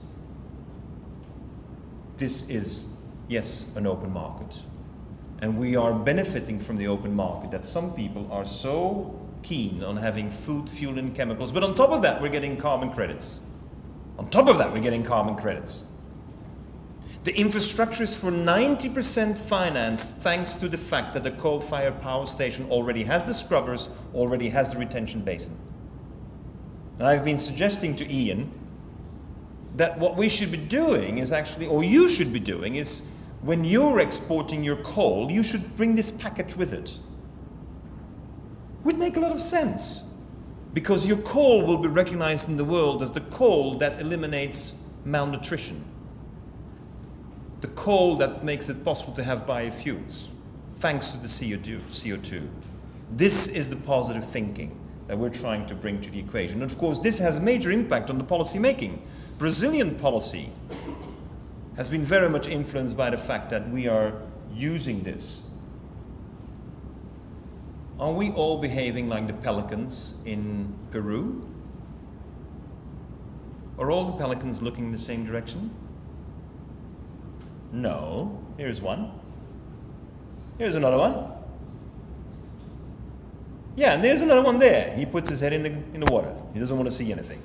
This is, yes, an open market. And we are benefiting from the open market that some people are so keen on having food, fuel, and chemicals. But on top of that, we're getting carbon credits. On top of that, we're getting carbon credits. The infrastructure is for 90% financed thanks to the fact that the coal-fired power station already has the scrubbers, already has the retention basin. And I've been suggesting to Ian that what we should be doing is actually, or you should be doing, is when you're exporting your coal, you should bring this package with it. Would make a lot of sense. Because your coal will be recognized in the world as the coal that eliminates malnutrition. The coal that makes it possible to have biofuels, thanks to the CO2. This is the positive thinking that we're trying to bring to the equation. And of course, this has a major impact on the policy making. Brazilian policy has been very much influenced by the fact that we are using this. Are we all behaving like the pelicans in Peru? Are all the pelicans looking in the same direction? No. Here's one. Here's another one. Yeah, and there's another one there. He puts his head in the, in the water. He doesn't want to see anything.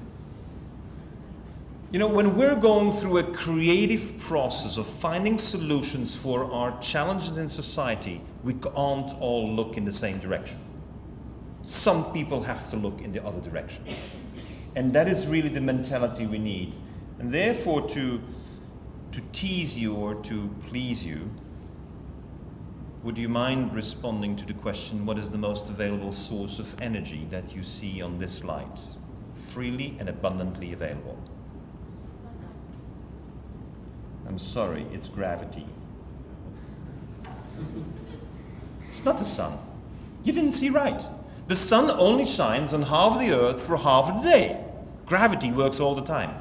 You know, when we're going through a creative process of finding solutions for our challenges in society, we can't all look in the same direction. Some people have to look in the other direction. And that is really the mentality we need. And therefore, to, to tease you or to please you, would you mind responding to the question, what is the most available source of energy that you see on this light? Freely and abundantly available. I'm sorry, it's gravity. It's not the sun. You didn't see right. The sun only shines on half the earth for half the day. Gravity works all the time.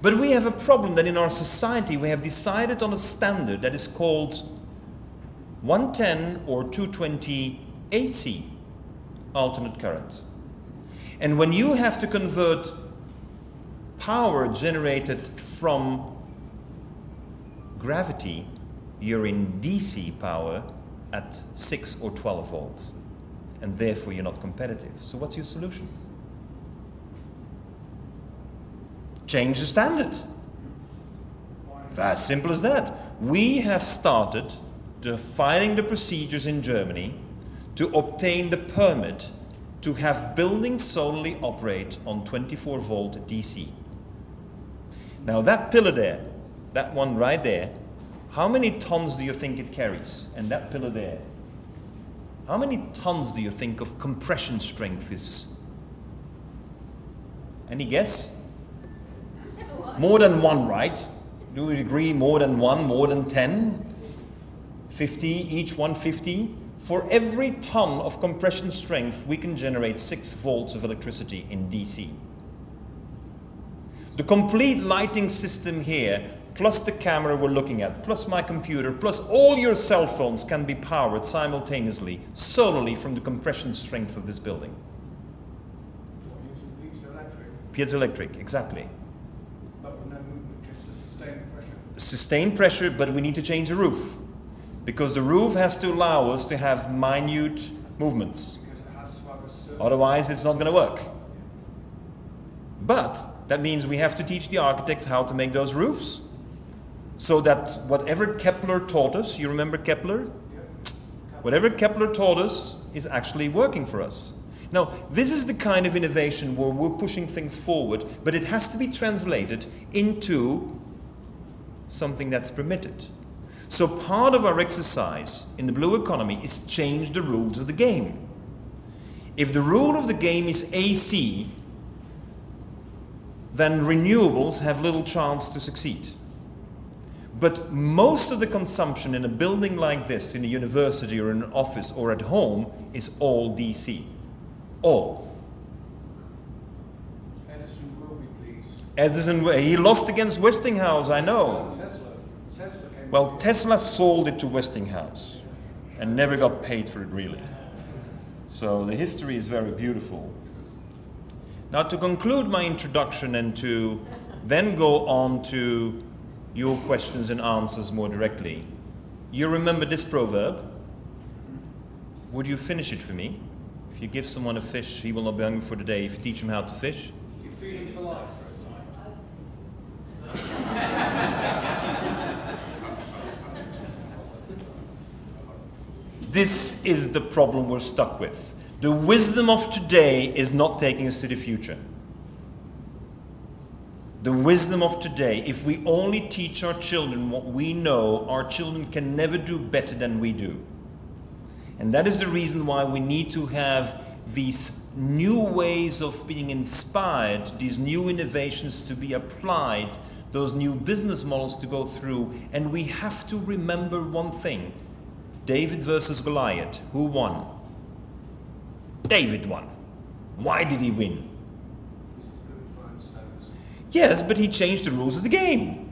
But we have a problem that in our society we have decided on a standard that is called 110 or 220 AC, alternate current. And when you have to convert power generated from gravity, you're in DC power at 6 or 12 volts. And therefore you're not competitive. So what's your solution? Change the standard. As simple as that. We have started defining the procedures in Germany to obtain the permit to have buildings solely operate on 24 volt DC. Now that pillar there, that one right there, how many tons do you think it carries? And that pillar there, how many tons do you think of compression strength is? Any guess? More than one, right? Do we agree more than one, more than 10? 50, each one 50. For every ton of compression strength, we can generate 6 volts of electricity in DC. The complete lighting system here, plus the camera we're looking at, plus my computer, plus all your cell phones can be powered simultaneously, solely from the compression strength of this building. Piezoelectric, Piezoelectric, exactly. but with no movement, just a sustained pressure. Sustained pressure, but we need to change the roof. Because the roof has to allow us to have minute movements. It has to have a certain Otherwise, it's not going to work. But that means we have to teach the architects how to make those roofs. So that whatever Kepler taught us, you remember Kepler? Whatever Kepler taught us is actually working for us. Now, this is the kind of innovation where we're pushing things forward, but it has to be translated into something that's permitted. So part of our exercise in the blue economy is change the rules of the game. If the rule of the game is AC, then renewables have little chance to succeed. But most of the consumption in a building like this, in a university or in an office or at home, is all DC. All. Edison be. Edison, he lost against Westinghouse, I know. Tesla, Tesla came. Well, Tesla sold it to Westinghouse and never got paid for it really. So the history is very beautiful. Now to conclude my introduction and to then go on to your questions and answers more directly, you remember this proverb? Would you finish it for me? If you give someone a fish, he will not be hungry for the day. If you teach him how to fish, You feed him for life. This is the problem we're stuck with. The wisdom of today is not taking us to the future. The wisdom of today, if we only teach our children what we know, our children can never do better than we do. And that is the reason why we need to have these new ways of being inspired, these new innovations to be applied, those new business models to go through. And we have to remember one thing David versus Goliath. Who won? David won. Why did he win? Yes, but he changed the rules of the game.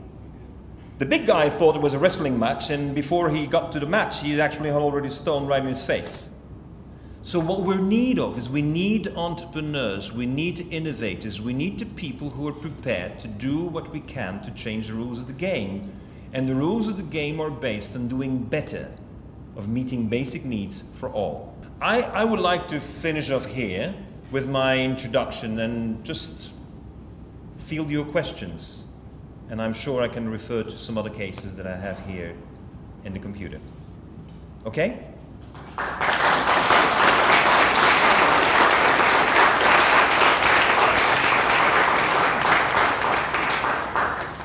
The big guy thought it was a wrestling match, and before he got to the match, he actually had already stone right in his face. So what we're need of is we need entrepreneurs, we need innovators, we need the people who are prepared to do what we can to change the rules of the game. And the rules of the game are based on doing better, of meeting basic needs for all. I, I would like to finish off here with my introduction and just field your questions. And I'm sure I can refer to some other cases that I have here in the computer. Okay?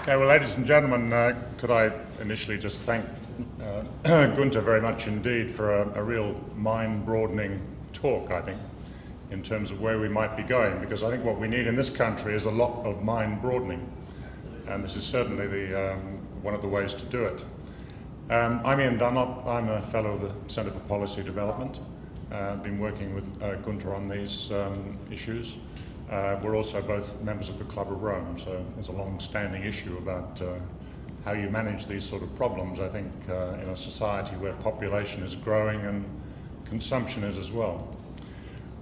Okay, well, ladies and gentlemen, uh, could I initially just thank uh, Gunter very much indeed for a, a real mind-broadening talk, I think, in terms of where we might be going, because I think what we need in this country is a lot of mind-broadening, and this is certainly the, um, one of the ways to do it. Um, I'm Ian Dunlop. I'm a fellow of the Centre for Policy Development. Uh, I've been working with uh, Gunter on these um, issues. Uh, we're also both members of the Club of Rome, so there's a long-standing issue about uh, how you manage these sort of problems, I think, uh, in a society where population is growing and consumption is as well.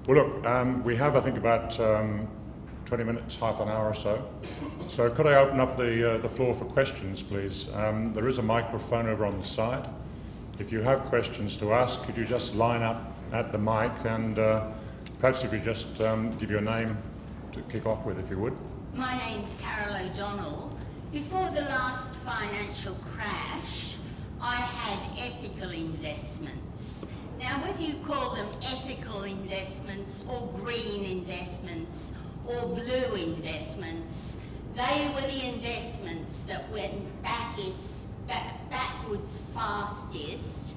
Well, look, um, we have, I think, about um, 20 minutes, half an hour or so. So could I open up the, uh, the floor for questions, please? Um, there is a microphone over on the side. If you have questions to ask, could you just line up at the mic and uh, perhaps if you just um, give your name to kick off with, if you would. My name's Carol O'Donnell. Before the last financial crash, I had ethical investments. Now, whether you call them ethical investments or green investments or blue investments, they were the investments that went back is, back, backwards fastest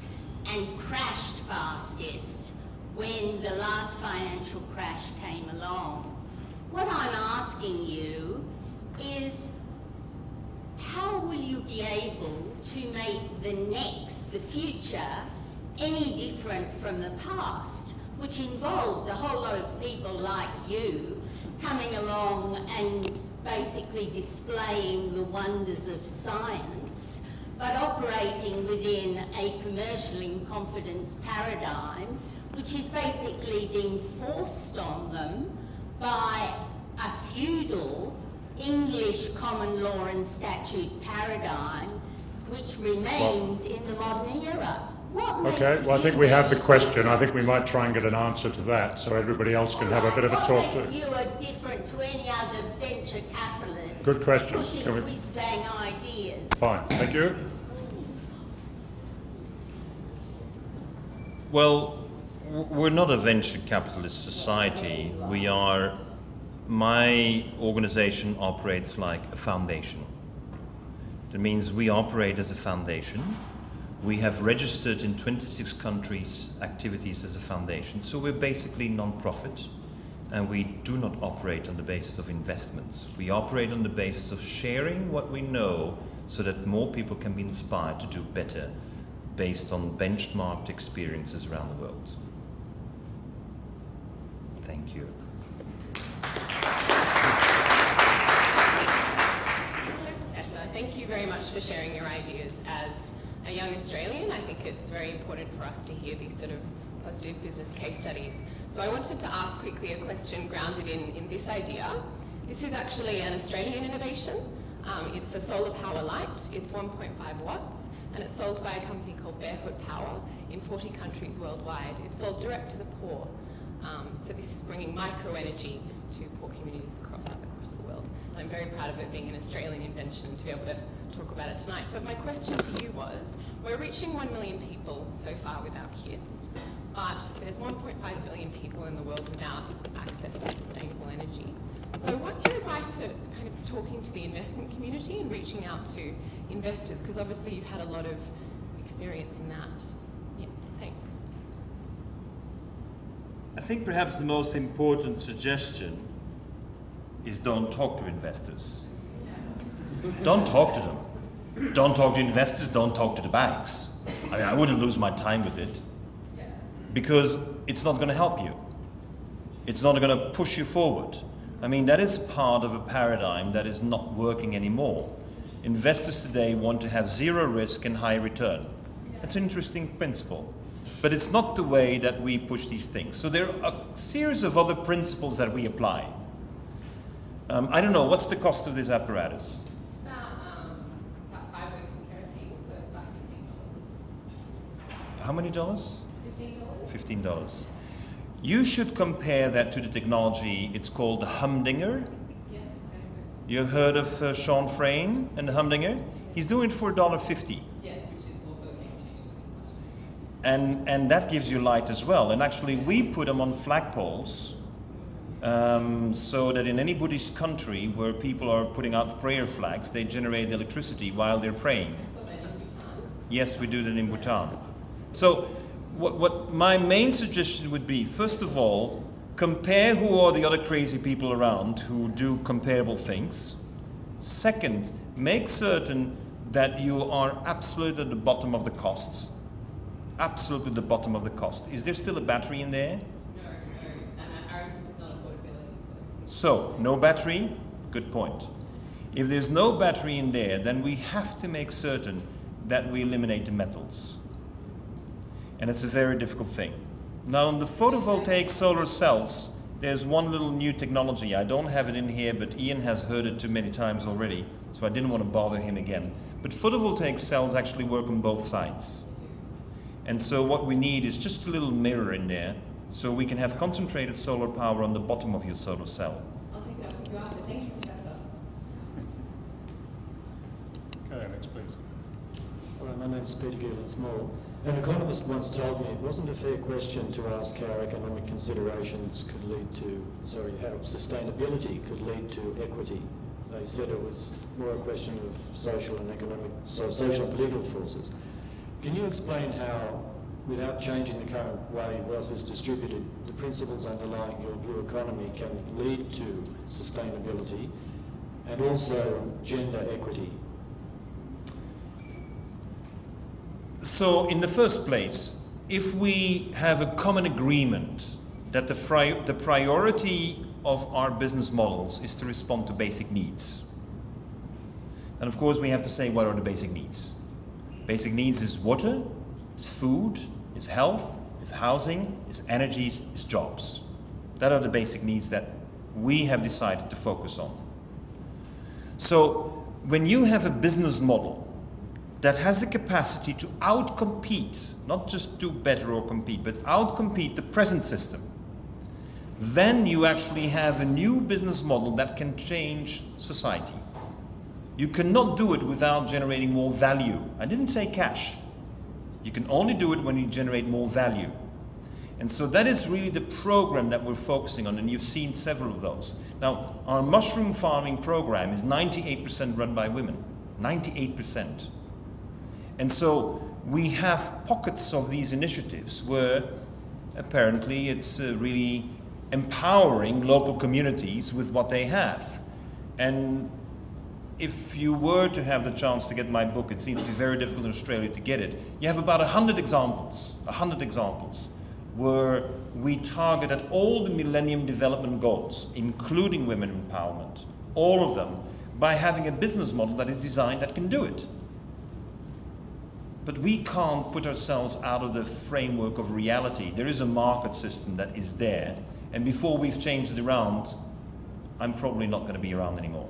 and crashed fastest when the last financial crash came along. What I'm asking you is how will you be able to make the next, the future, any different from the past, which involved a whole lot of people like you coming along and basically displaying the wonders of science, but operating within a commercial in confidence paradigm, which is basically being forced on them by a feudal English common law and statute paradigm which remains well, in the modern era. Okay, well, I think we have the question. I think we might try and get an answer to that so everybody else can have a bit of a talk to. you are different to any other venture capitalist? Good question. Pushing can we... whiz-bang ideas. Fine, thank you. Well, we're not a venture capitalist society. We are, my organization operates like a foundation. That means we operate as a foundation. We have registered in 26 countries activities as a foundation, so we're basically non-profit and we do not operate on the basis of investments. We operate on the basis of sharing what we know so that more people can be inspired to do better based on benchmarked experiences around the world. Thank you. Thank you very much for sharing your ideas. As a young Australian, I think it's very important for us to hear these sort of positive business case studies. So I wanted to ask quickly a question grounded in, in this idea. This is actually an Australian innovation. Um, it's a solar power light. It's 1.5 watts, and it's sold by a company called Barefoot Power in 40 countries worldwide. It's sold direct to the poor. Um, so this is bringing micro-energy to poor communities across, across the world. And I'm very proud of it being an Australian invention to be able to talk about it tonight. But my question to you was, we're reaching 1 million people so far with our kids, but there's 1.5 billion people in the world without access to sustainable energy. So what's your advice for kind of talking to the investment community and reaching out to investors? Because obviously you've had a lot of experience in that. Yeah, thanks. I think perhaps the most important suggestion is don't talk to investors. Don't talk to them. Don't talk to investors, don't talk to the banks. I mean, I wouldn't lose my time with it because it's not going to help you. It's not going to push you forward. I mean, that is part of a paradigm that is not working anymore. Investors today want to have zero risk and high return. That's an interesting principle. but it's not the way that we push these things. So there are a series of other principles that we apply. Um, I don't know, what's the cost of this apparatus? It's about, um, about five weeks of kerosene, so it's about $15. How many dollars? $15? $15. You should compare that to the technology, it's called the Humdinger. Yes. You've heard of uh, Shawn Frayne and the Humdinger? He's doing it for $1.50. Yes, which is also a game technology. And, and that gives you light as well. And actually, we put them on flagpoles um, so that in any Buddhist country where people are putting out prayer flags, they generate electricity while they're praying. So then in Bhutan, Yes, we do that in Bhutan. So, what, what my main suggestion would be first of all, compare who are the other crazy people around who do comparable things. Second, make certain that you are absolutely at the bottom of the costs. Absolutely at the bottom of the cost. Is there still a battery in there? So, no battery? Good point. If there's no battery in there, then we have to make certain that we eliminate the metals. And it's a very difficult thing. Now, on the photovoltaic solar cells, there's one little new technology. I don't have it in here, but Ian has heard it too many times already, so I didn't want to bother him again. But photovoltaic cells actually work on both sides. And so what we need is just a little mirror in there, so we can have concentrated solar power on the bottom of your solar cell. I'll take that with you after. Thank you, Professor. Okay, next please. Hello, my name is Peter Gillen Small. An economist once told me it wasn't a fair question to ask how economic considerations could lead to, sorry, how sustainability could lead to equity. They said it was more a question of social and economic, so social and political forces. Can you explain how, without changing the current way wealth is distributed, the principles underlying your blue economy can lead to sustainability and also gender equity? So, in the first place, if we have a common agreement that the, the priority of our business models is to respond to basic needs, then of course we have to say what are the basic needs. Basic needs is water, is food, is health, is housing, is energy, is jobs. That are the basic needs that we have decided to focus on. So, when you have a business model that has the capacity to outcompete, not just do better or compete, but outcompete the present system, then you actually have a new business model that can change society. You cannot do it without generating more value. I didn't say cash. You can only do it when you generate more value. And so that is really the program that we're focusing on, and you've seen several of those. Now, our mushroom farming program is 98% run by women. 98%. And so we have pockets of these initiatives where apparently it's uh, really empowering local communities with what they have. And if you were to have the chance to get my book, it seems to be very difficult in Australia to get it. You have about 100 examples, 100 examples, where we target at all the Millennium Development Goals, including women empowerment, all of them, by having a business model that is designed that can do it. But we can't put ourselves out of the framework of reality. There is a market system that is there, and before we've changed it around, I'm probably not going to be around anymore.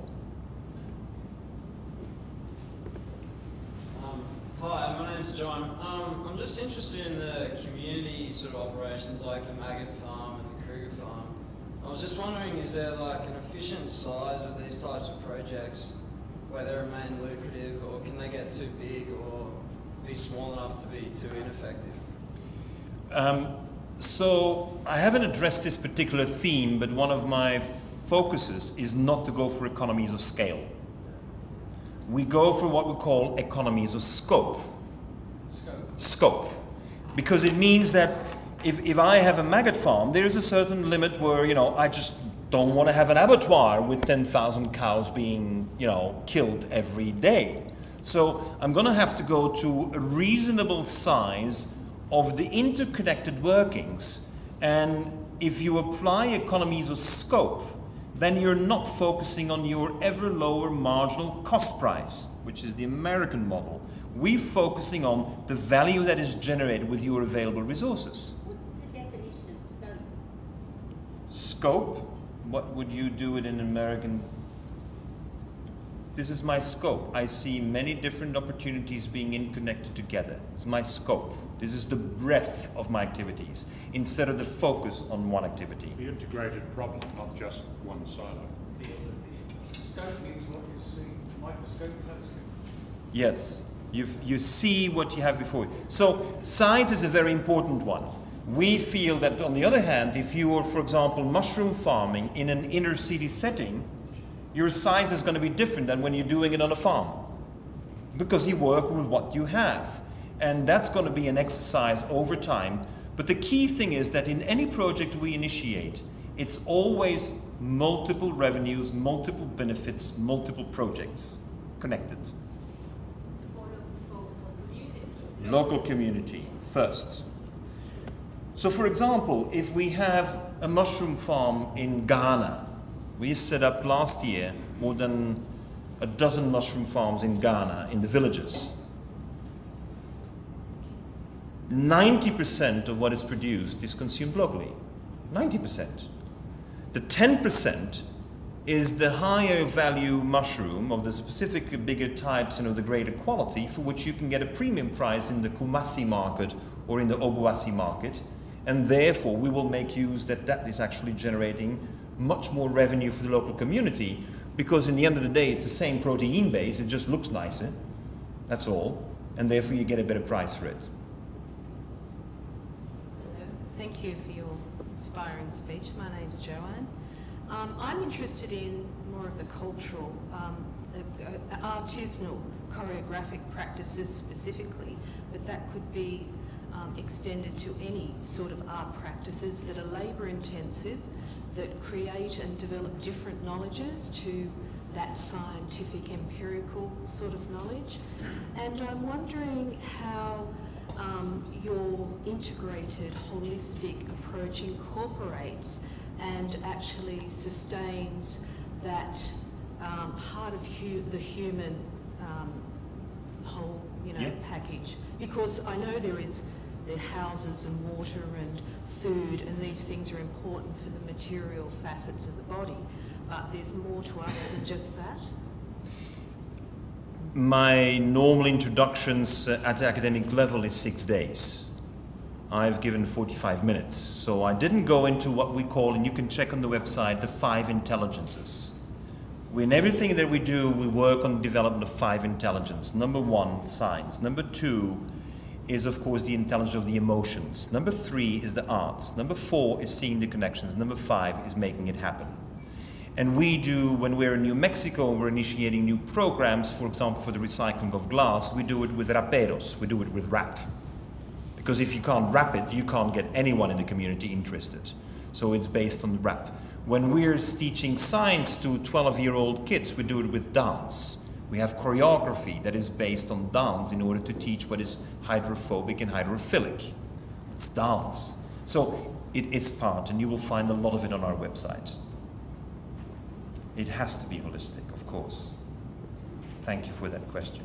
Um, hi, my name's John. Um, I'm just interested in the community sort of operations like the Maggot Farm and the Kruger Farm. I was just wondering, is there like an efficient size of these types of projects where they remain lucrative, or can they get too big or be small enough to be too ineffective? Um, so I haven't addressed this particular theme, but one of my focuses is not to go for economies of scale. We go for what we call economies of scope. Scope. Scope. Because it means that if, if I have a maggot farm, there is a certain limit where, you know, I just don't want to have an abattoir with 10,000 cows being, you know, killed every day. So I'm going to have to go to a reasonable size of the interconnected workings. And if you apply economies of scope, then you're not focusing on your ever lower marginal cost price, which is the American model, We're focusing on the value that is generated with your available resources. What's the definition of scope? Scope, what would you do it in American? This is my scope. I see many different opportunities being interconnected together. It's my scope. This is the breadth of my activities instead of the focus on one activity. The integrated problem, not just one silo. Scope means what you see, microscope, telescope. Yes, you you see what you have before you. So size is a very important one. We feel that on the other hand, if you are, for example, mushroom farming in an inner city setting, your size is going to be different than when you're doing it on a farm. Because you work with what you have. And that's going to be an exercise over time. But the key thing is that in any project we initiate, it's always multiple revenues, multiple benefits, multiple projects connected. Local community first. So for example, if we have a mushroom farm in Ghana, we have set up last year more than a dozen mushroom farms in Ghana, in the villages. 90% of what is produced is consumed locally. 90%. The 10% is the higher value mushroom of the specific bigger types and of the greater quality for which you can get a premium price in the Kumasi market or in the Obuasi market. And therefore, we will make use that that is actually generating much more revenue for the local community because in the end of the day, it's the same protein base, it just looks nicer. That's all. And therefore, you get a better price for it. Thank you for your inspiring speech. My name's Joanne. Um, I'm interested in more of the cultural, um, uh, artisanal choreographic practices specifically, but that could be um, extended to any sort of art practices that are labour intensive, that create and develop different knowledges to that scientific empirical sort of knowledge. And I'm wondering how um, your integrated holistic approach incorporates and actually sustains that um, part of hu the human um, whole you know Yeah. package because I know there is the houses and water and food and these things are important for the material facets of the body but there's more to us than just that My normal introductions at academic level is six days. I've given 45 minutes. So I didn't go into what we call, and you can check on the website, the five intelligences. In everything that we do, we work on the development of five intelligences. Number one, science. Number two is, of course, the intelligence of the emotions. Number three is the arts. Number four is seeing the connections. Number five is making it happen. And we do, when we're in New Mexico, we're initiating new programs, for example, for the recycling of glass, we do it with raperos, we do it with rap. Because if you can't rap it, you can't get anyone in the community interested. So it's based on rap. When we're teaching science to 12-year-old kids, we do it with dance. We have choreography that is based on dance in order to teach what is hydrophobic and hydrophilic. It's dance. So it is part, and you will find a lot of it on our website. It has to be holistic, of course. Thank you for that question.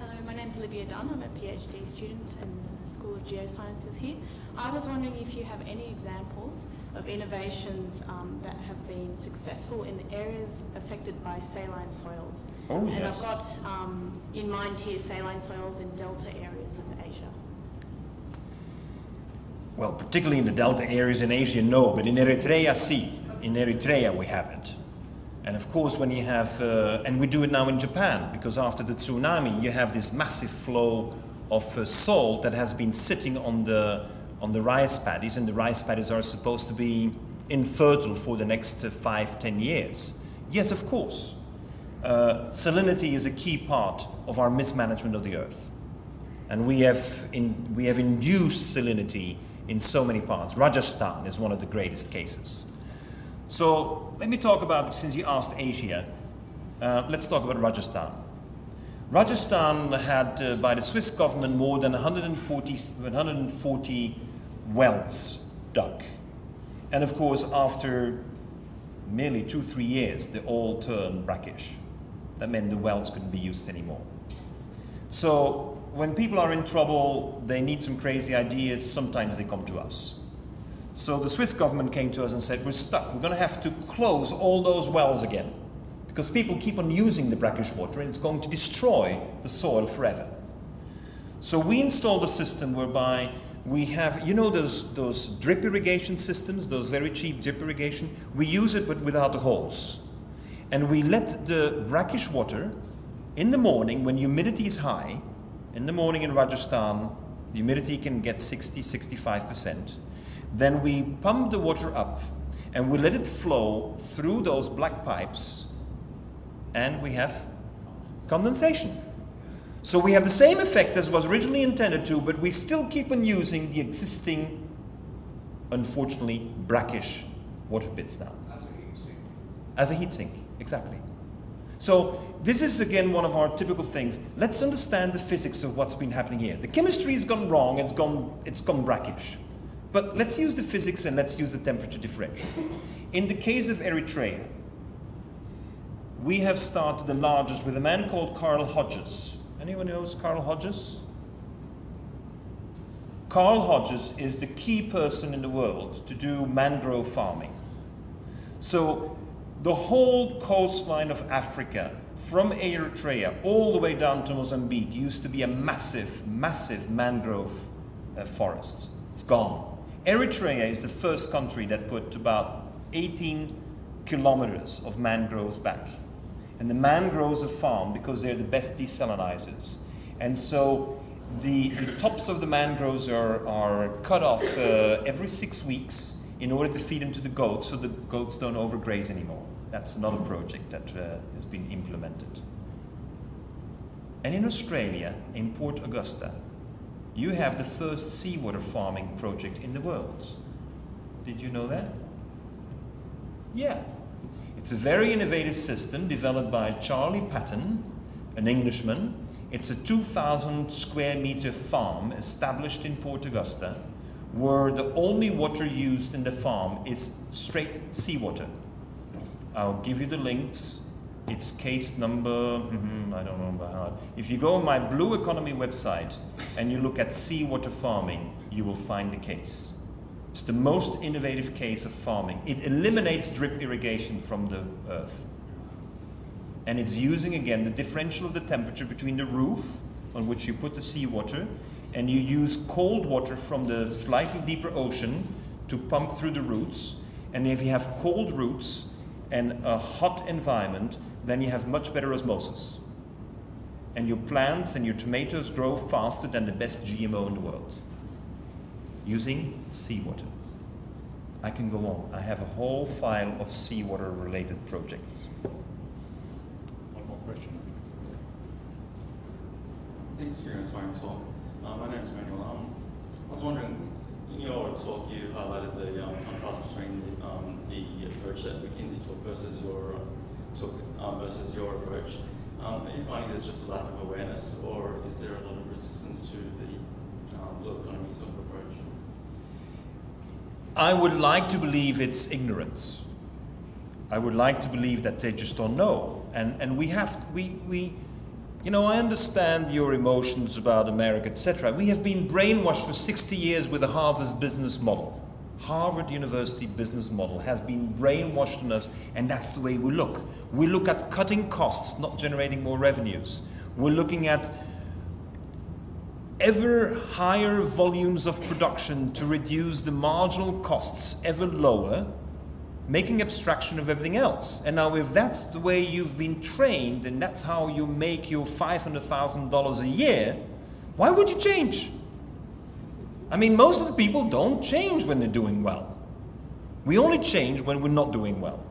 Hello, my name is Olivia Dunn. I'm a PhD student in the School of Geosciences here. I was wondering if you have any examples of innovations um, that have been successful in areas affected by saline soils. Oh, and yes. I've got um, in mind here saline soils in delta areas of Asia. Well, particularly in the delta areas in Asia, no, but in Eritrea, see. In Eritrea, we haven't. And of course, when you have, uh, and we do it now in Japan, because after the tsunami, you have this massive flow of uh, salt that has been sitting on the, on the rice paddies, and the rice paddies are supposed to be infertile for the next uh, five, ten years. Yes, of course. Uh, salinity is a key part of our mismanagement of the earth. And we have, in, we have induced salinity in so many parts. Rajasthan is one of the greatest cases. So let me talk about, since you asked Asia, uh, let's talk about Rajasthan. Rajasthan had, uh, by the Swiss government, more than 140, 140 wells dug. And of course, after merely two, three years, they all turned brackish. That meant the wells couldn't be used anymore. So when people are in trouble, they need some crazy ideas, sometimes they come to us. So the Swiss government came to us and said, we're stuck. We're going to have to close all those wells again because people keep on using the brackish water and it's going to destroy the soil forever. So we installed a system whereby we have, you know those, those drip irrigation systems, those very cheap drip irrigation? We use it but without the holes. And we let the brackish water in the morning when humidity is high, in the morning in Rajasthan, humidity can get 60, 65%. Then we pump the water up and we let it flow through those black pipes and we have condensation. So we have the same effect as was originally intended to, but we still keep on using the existing, unfortunately, brackish water pits now. As a heat sink. As a heat sink, exactly. So this is again one of our typical things. Let's understand the physics of what's been happening here. The chemistry has gone wrong, it's gone, it's gone brackish. But let's use the physics and let's use the temperature differential. In the case of Eritrea, we have started the largest with a man called Carl Hodges. Anyone knows Carl Hodges? Carl Hodges is the key person in the world to do mangrove farming. So the whole coastline of Africa, from Eritrea all the way down to Mozambique, used to be a massive, massive mangrove uh, forest. It's gone. Eritrea is the first country that put about 18 kilometers of mangroves back. And the mangroves are farmed because they're the best desalinizers. And so the, the tops of the mangroves are, are cut off uh, every six weeks in order to feed them to the goats so the goats don't overgraze anymore. That's another project that uh, has been implemented. And in Australia, in Port Augusta, you have the first seawater farming project in the world. Did you know that? Yeah. It's a very innovative system developed by Charlie Paton, an Englishman. It's a 2,000 square meter farm established in Port Augusta where the only water used in the farm is straight seawater. I'll give you the links. It's case number, mm-hmm, I don't remember how. If you go on my Blue Economy website and you look at seawater farming, you will find the case. It's the most innovative case of farming. It eliminates drip irrigation from the earth. And it's using again the differential of the temperature between the roof on which you put the seawater and you use cold water from the slightly deeper ocean to pump through the roots. And if you have cold roots and a hot environment, then you have much better osmosis. And your plants and your tomatoes grow faster than the best GMO in the world using seawater. I can go on. I have a whole file of seawater related projects. One more question. Thanks for your inspiring talk. Uh, my name is Manuel. Um, I was wondering, in your talk, you highlighted the um, contrast between the, um, the approach that McKinsey took versus your uh, took um, versus your approach. Um, are you finding there's just a lack of awareness, or is there a lot of resistance to the um, blue economy sort of approach? I would like to believe it's ignorance. I would like to believe that they just don't know. And, and we have, to, we, we, you know, I understand your emotions about America, etc. We have been brainwashed for 60 years with the Harvard business model. Harvard University business model has been brainwashed on us, and that's the way we look. We look at cutting costs, not generating more revenues. We're looking at ever higher volumes of production to reduce the marginal costs ever lower, making abstraction of everything else. And now if that's the way you've been trained and that's how you make your $500,000 a year, why would you change? I mean, most of the people don't change when they're doing well. We only change when we're not doing well.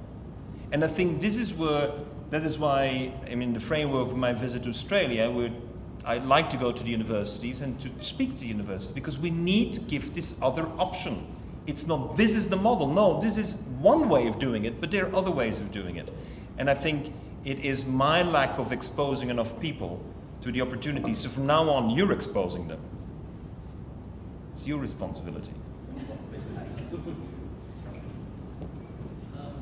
And I think this is where, that is why, I mean, the framework of my visit to Australia, where I'd like to go to the universities and to speak to the universities because we need to give this other option. It's not this is the model. No, this is one way of doing it, but there are other ways of doing it. And I think it is my lack of exposing enough people to the opportunities. So from now on, you're exposing them. It's your responsibility. Um,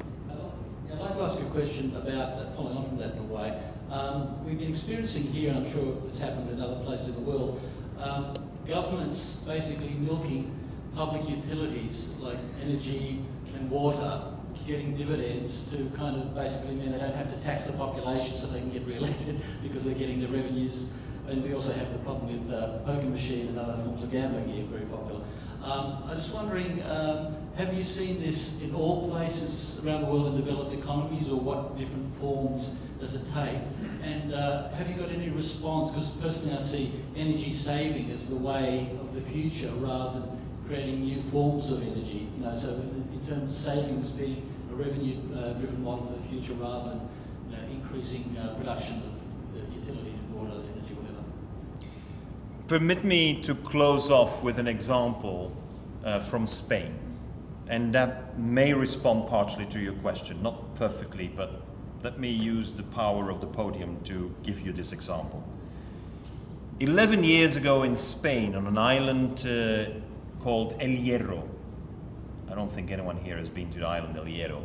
I'd like to ask you a question about, following on from that in a way, Um, we've been experiencing here, and I'm sure it's happened in other places in the world, um, governments basically milking public utilities like energy and water getting dividends to kind of basically mean they don't have to tax the population so they can get re-elected because they're getting the revenues. And we also have the problem with uh, poker machine and other forms of gambling here, very popular. Um, I'm just wondering, um, have you seen this in all places around the world in developed economies or what different forms does it take? And uh, have you got any response? Because personally I see energy saving as the way of the future rather than creating new forms of energy. You know, so in, terms of savings being a revenue-driven uh, model for the future rather than you know, increasing uh, production of utilities, water, energy, whatever. Permit me to close off with an example uh, from Spain. And that may respond partially to your question, not perfectly, but let me use the power of the podium to give you this example. 11 years ago in Spain, on an island uh, called El Hierro, I don't think anyone here has been to the island El Hierro.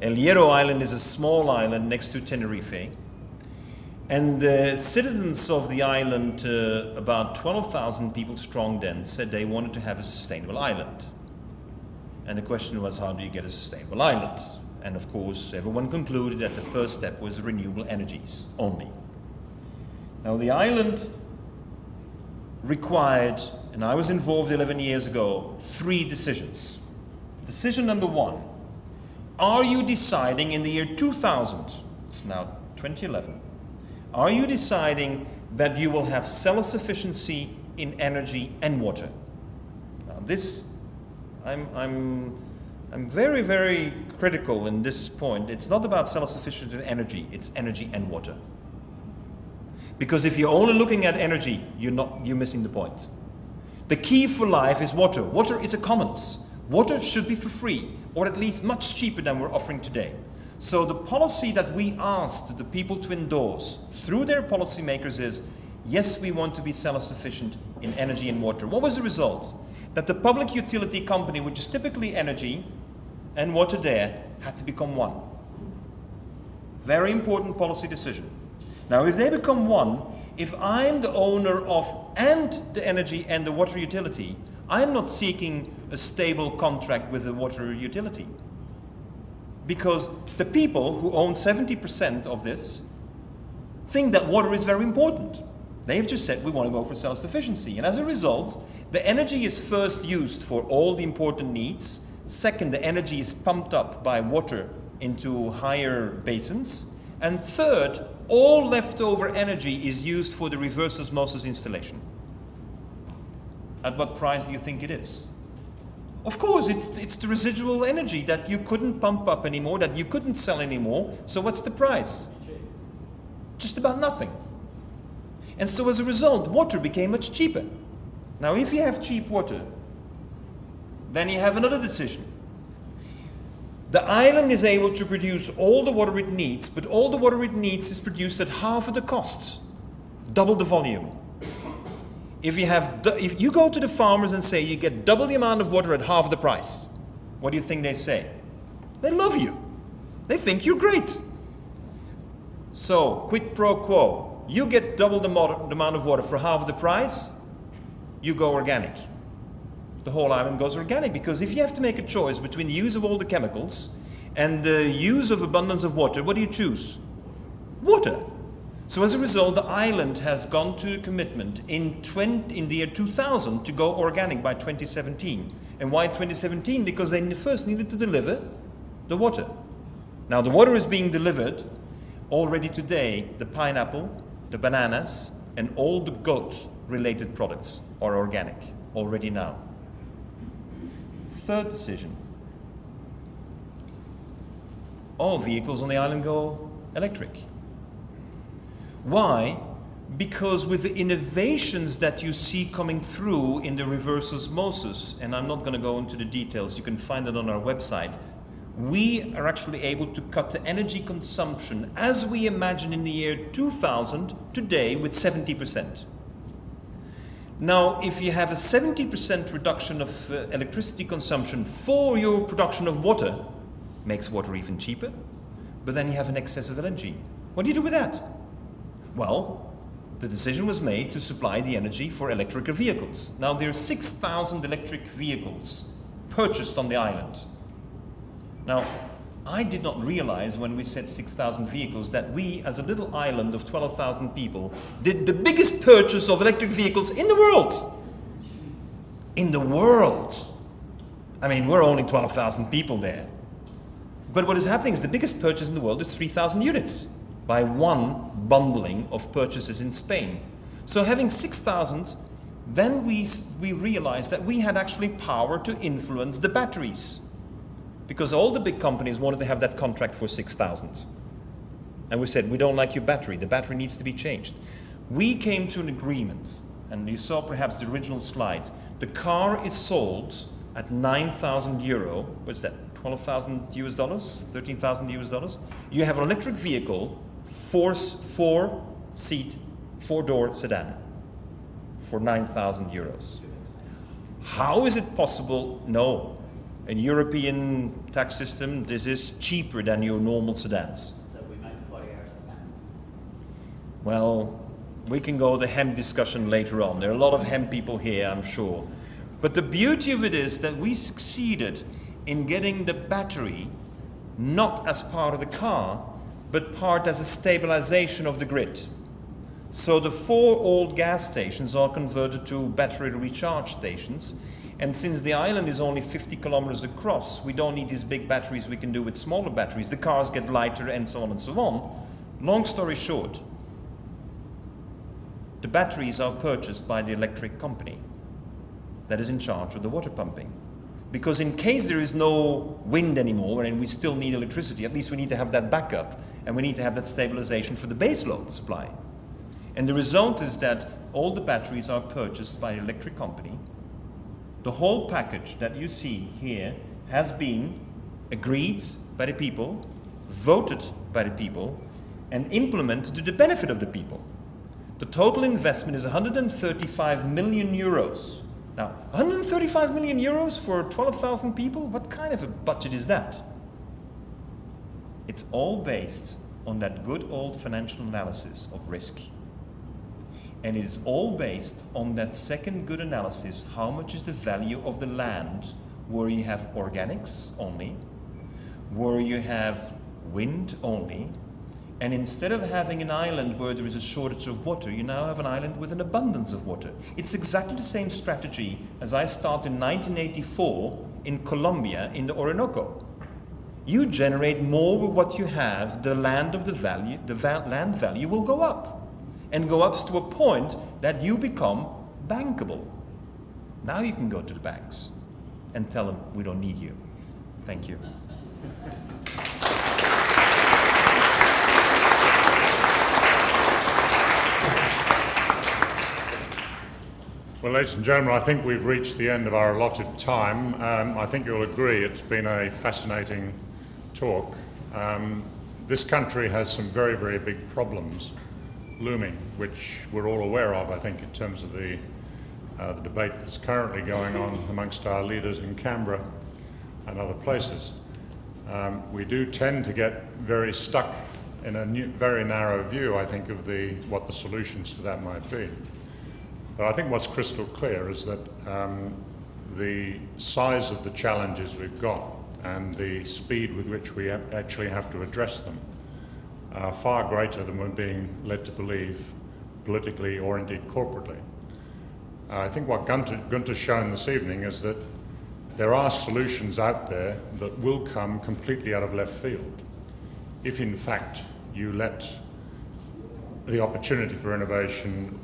El Hierro Island is a small island next to Tenerife. And the citizens of the island, uh, about 12,000 people strong then, said they wanted to have a sustainable island. And the question was, how do you get a sustainable island? And of course, everyone concluded that the first step was renewable energies only. Now, the island required, and I was involved 11 years ago, three decisions. Decision number one Are you deciding in the year 2000, it's now 2011, are you deciding that you will have self sufficiency in energy and water? Now, this, I'm, I'm, I'm very, very critical in this point. It's not about self sufficiency in energy, it's energy and water. Because if you're only looking at energy, you're, not, you're missing the point. The key for life is water. Water is a commons. Water should be for free, or at least much cheaper than we're offering today. So the policy that we asked the people to endorse through their policymakers is, yes, we want to be self-sufficient in energy and water. What was the result? That the public utility company, which is typically energy and water there, had to become one. Very important policy decision. Now, if they become one, if I'm the owner of and the energy and the water utility, I'm not seeking a stable contract with the water utility. Because the people who own 70% of this think that water is very important. They've just said we want to go for self-sufficiency. And as a result, the energy is first used for all the important needs. Second, the energy is pumped up by water into higher basins. And third, all leftover energy is used for the reverse osmosis installation. At what price do you think it is? Of course, it's, it's the residual energy that you couldn't pump up anymore, that you couldn't sell anymore. So what's the price? Just about nothing. And so as a result, water became much cheaper. Now, if you have cheap water, then you have another decision. The island is able to produce all the water it needs, but all the water it needs is produced at half of the costs, double the volume. If you, have, if you go to the farmers and say you get double the amount of water at half the price, what do you think they say? They love you. They think you're great. So, quid pro quo. You get double the, the amount of water for half the price, you go organic the whole island goes organic. Because if you have to make a choice between the use of all the chemicals and the use of abundance of water, what do you choose? Water. So as a result, the island has gone to a commitment in, 20, in the year 2000 to go organic by 2017. And why 2017? Because they first needed to deliver the water. Now the water is being delivered already today. The pineapple, the bananas, and all the goat related products are organic already now. Third decision. All vehicles on the island go electric. Why? Because with the innovations that you see coming through in the reverse osmosis, and I'm not going to go into the details, you can find it on our website, we are actually able to cut the energy consumption as we imagine in the year 2000 today with 70%. Now, if you have a 70% reduction of uh, electricity consumption for your production of water, makes water even cheaper, but then you have an excess of energy. What do you do with that? Well, the decision was made to supply the energy for electric vehicles. Now there are 6,000 electric vehicles purchased on the island. Now, I did not realize when we said 6,000 vehicles that we, as a little island of 12,000 people, did the biggest purchase of electric vehicles in the world. In the world. I mean, we're only 12,000 people there. But what is happening is the biggest purchase in the world is 3,000 units by one bundling of purchases in Spain. So having 6,000, then we, we realized that we had actually power to influence the batteries. Because all the big companies wanted to have that contract for 6,000. And we said, we don't like your battery, the battery needs to be changed. We came to an agreement, and you saw perhaps the original slides. The car is sold at 9,000 euro, what's that, 12,000 US dollars, 13,000 US dollars. You have an electric vehicle, four, four seat, four door sedan for 9,000 euros. How is it possible? No. In European tax system, this is cheaper than your normal sedans. So we make 40 hours of Well, we can go the hemp discussion later on. There are a lot of hemp people here, I'm sure. But the beauty of it is that we succeeded in getting the battery not as part of the car, but part as a stabilization of the grid. So the four old gas stations are converted to battery recharge stations. And since the island is only 50 kilometers across, we don't need these big batteries we can do with smaller batteries. The cars get lighter and so on and so on. Long story short, the batteries are purchased by the electric company that is in charge of the water pumping. Because in case there is no wind anymore and we still need electricity, at least we need to have that backup and we need to have that stabilization for the base load supply. And the result is that all the batteries are purchased by an electric company. The whole package that you see here has been agreed by the people, voted by the people, and implemented to the benefit of the people. The total investment is 135 million euros. Now, 135 million euros for 12,000 people? What kind of a budget is that? It's all based on that good old financial analysis of risk. And it is all based on that second good analysis, how much is the value of the land where you have organics only, where you have wind only, and instead of having an island where there is a shortage of water, you now have an island with an abundance of water. It's exactly the same strategy as I started in 1984 in Colombia in the Orinoco. You generate more with what you have, the land of the value, the va land value will go up. And go up to a point that you become bankable. Now you can go to the banks and tell them we don't need you. Thank you. Well, ladies and gentlemen, I think we've reached the end of our allotted time. Um, I think you'll agree it's been a fascinating talk. Um, this country has some very, very big problems looming, which we're all aware of, I think, in terms of the, uh, the debate that's currently going on amongst our leaders in Canberra and other places. Um, we do tend to get very stuck in a new, very narrow view, I think, of the, what the solutions to that might be. But I think what's crystal clear is that um, the size of the challenges we've got and the speed with which we actually have to address them are far greater than we're being led to believe politically or indeed corporately. Uh, I think what Gunter, Gunter's shown this evening is that there are solutions out there that will come completely out of left field if in fact you let the opportunity for innovation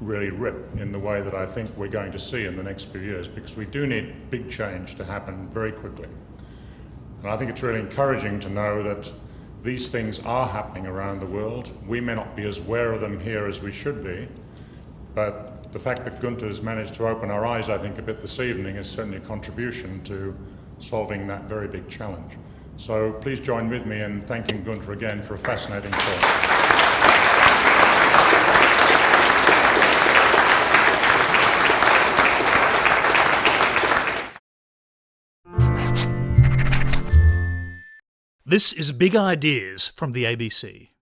really rip in the way that I think we're going to see in the next few years because we do need big change to happen very quickly. And I think it's really encouraging to know that these things are happening around the world. We may not be as aware of them here as we should be, but the fact that Gunter has managed to open our eyes, I think, a bit this evening is certainly a contribution to solving that very big challenge. So please join with me in thanking Gunter again for a fascinating talk. This is Big Ideas from the ABC.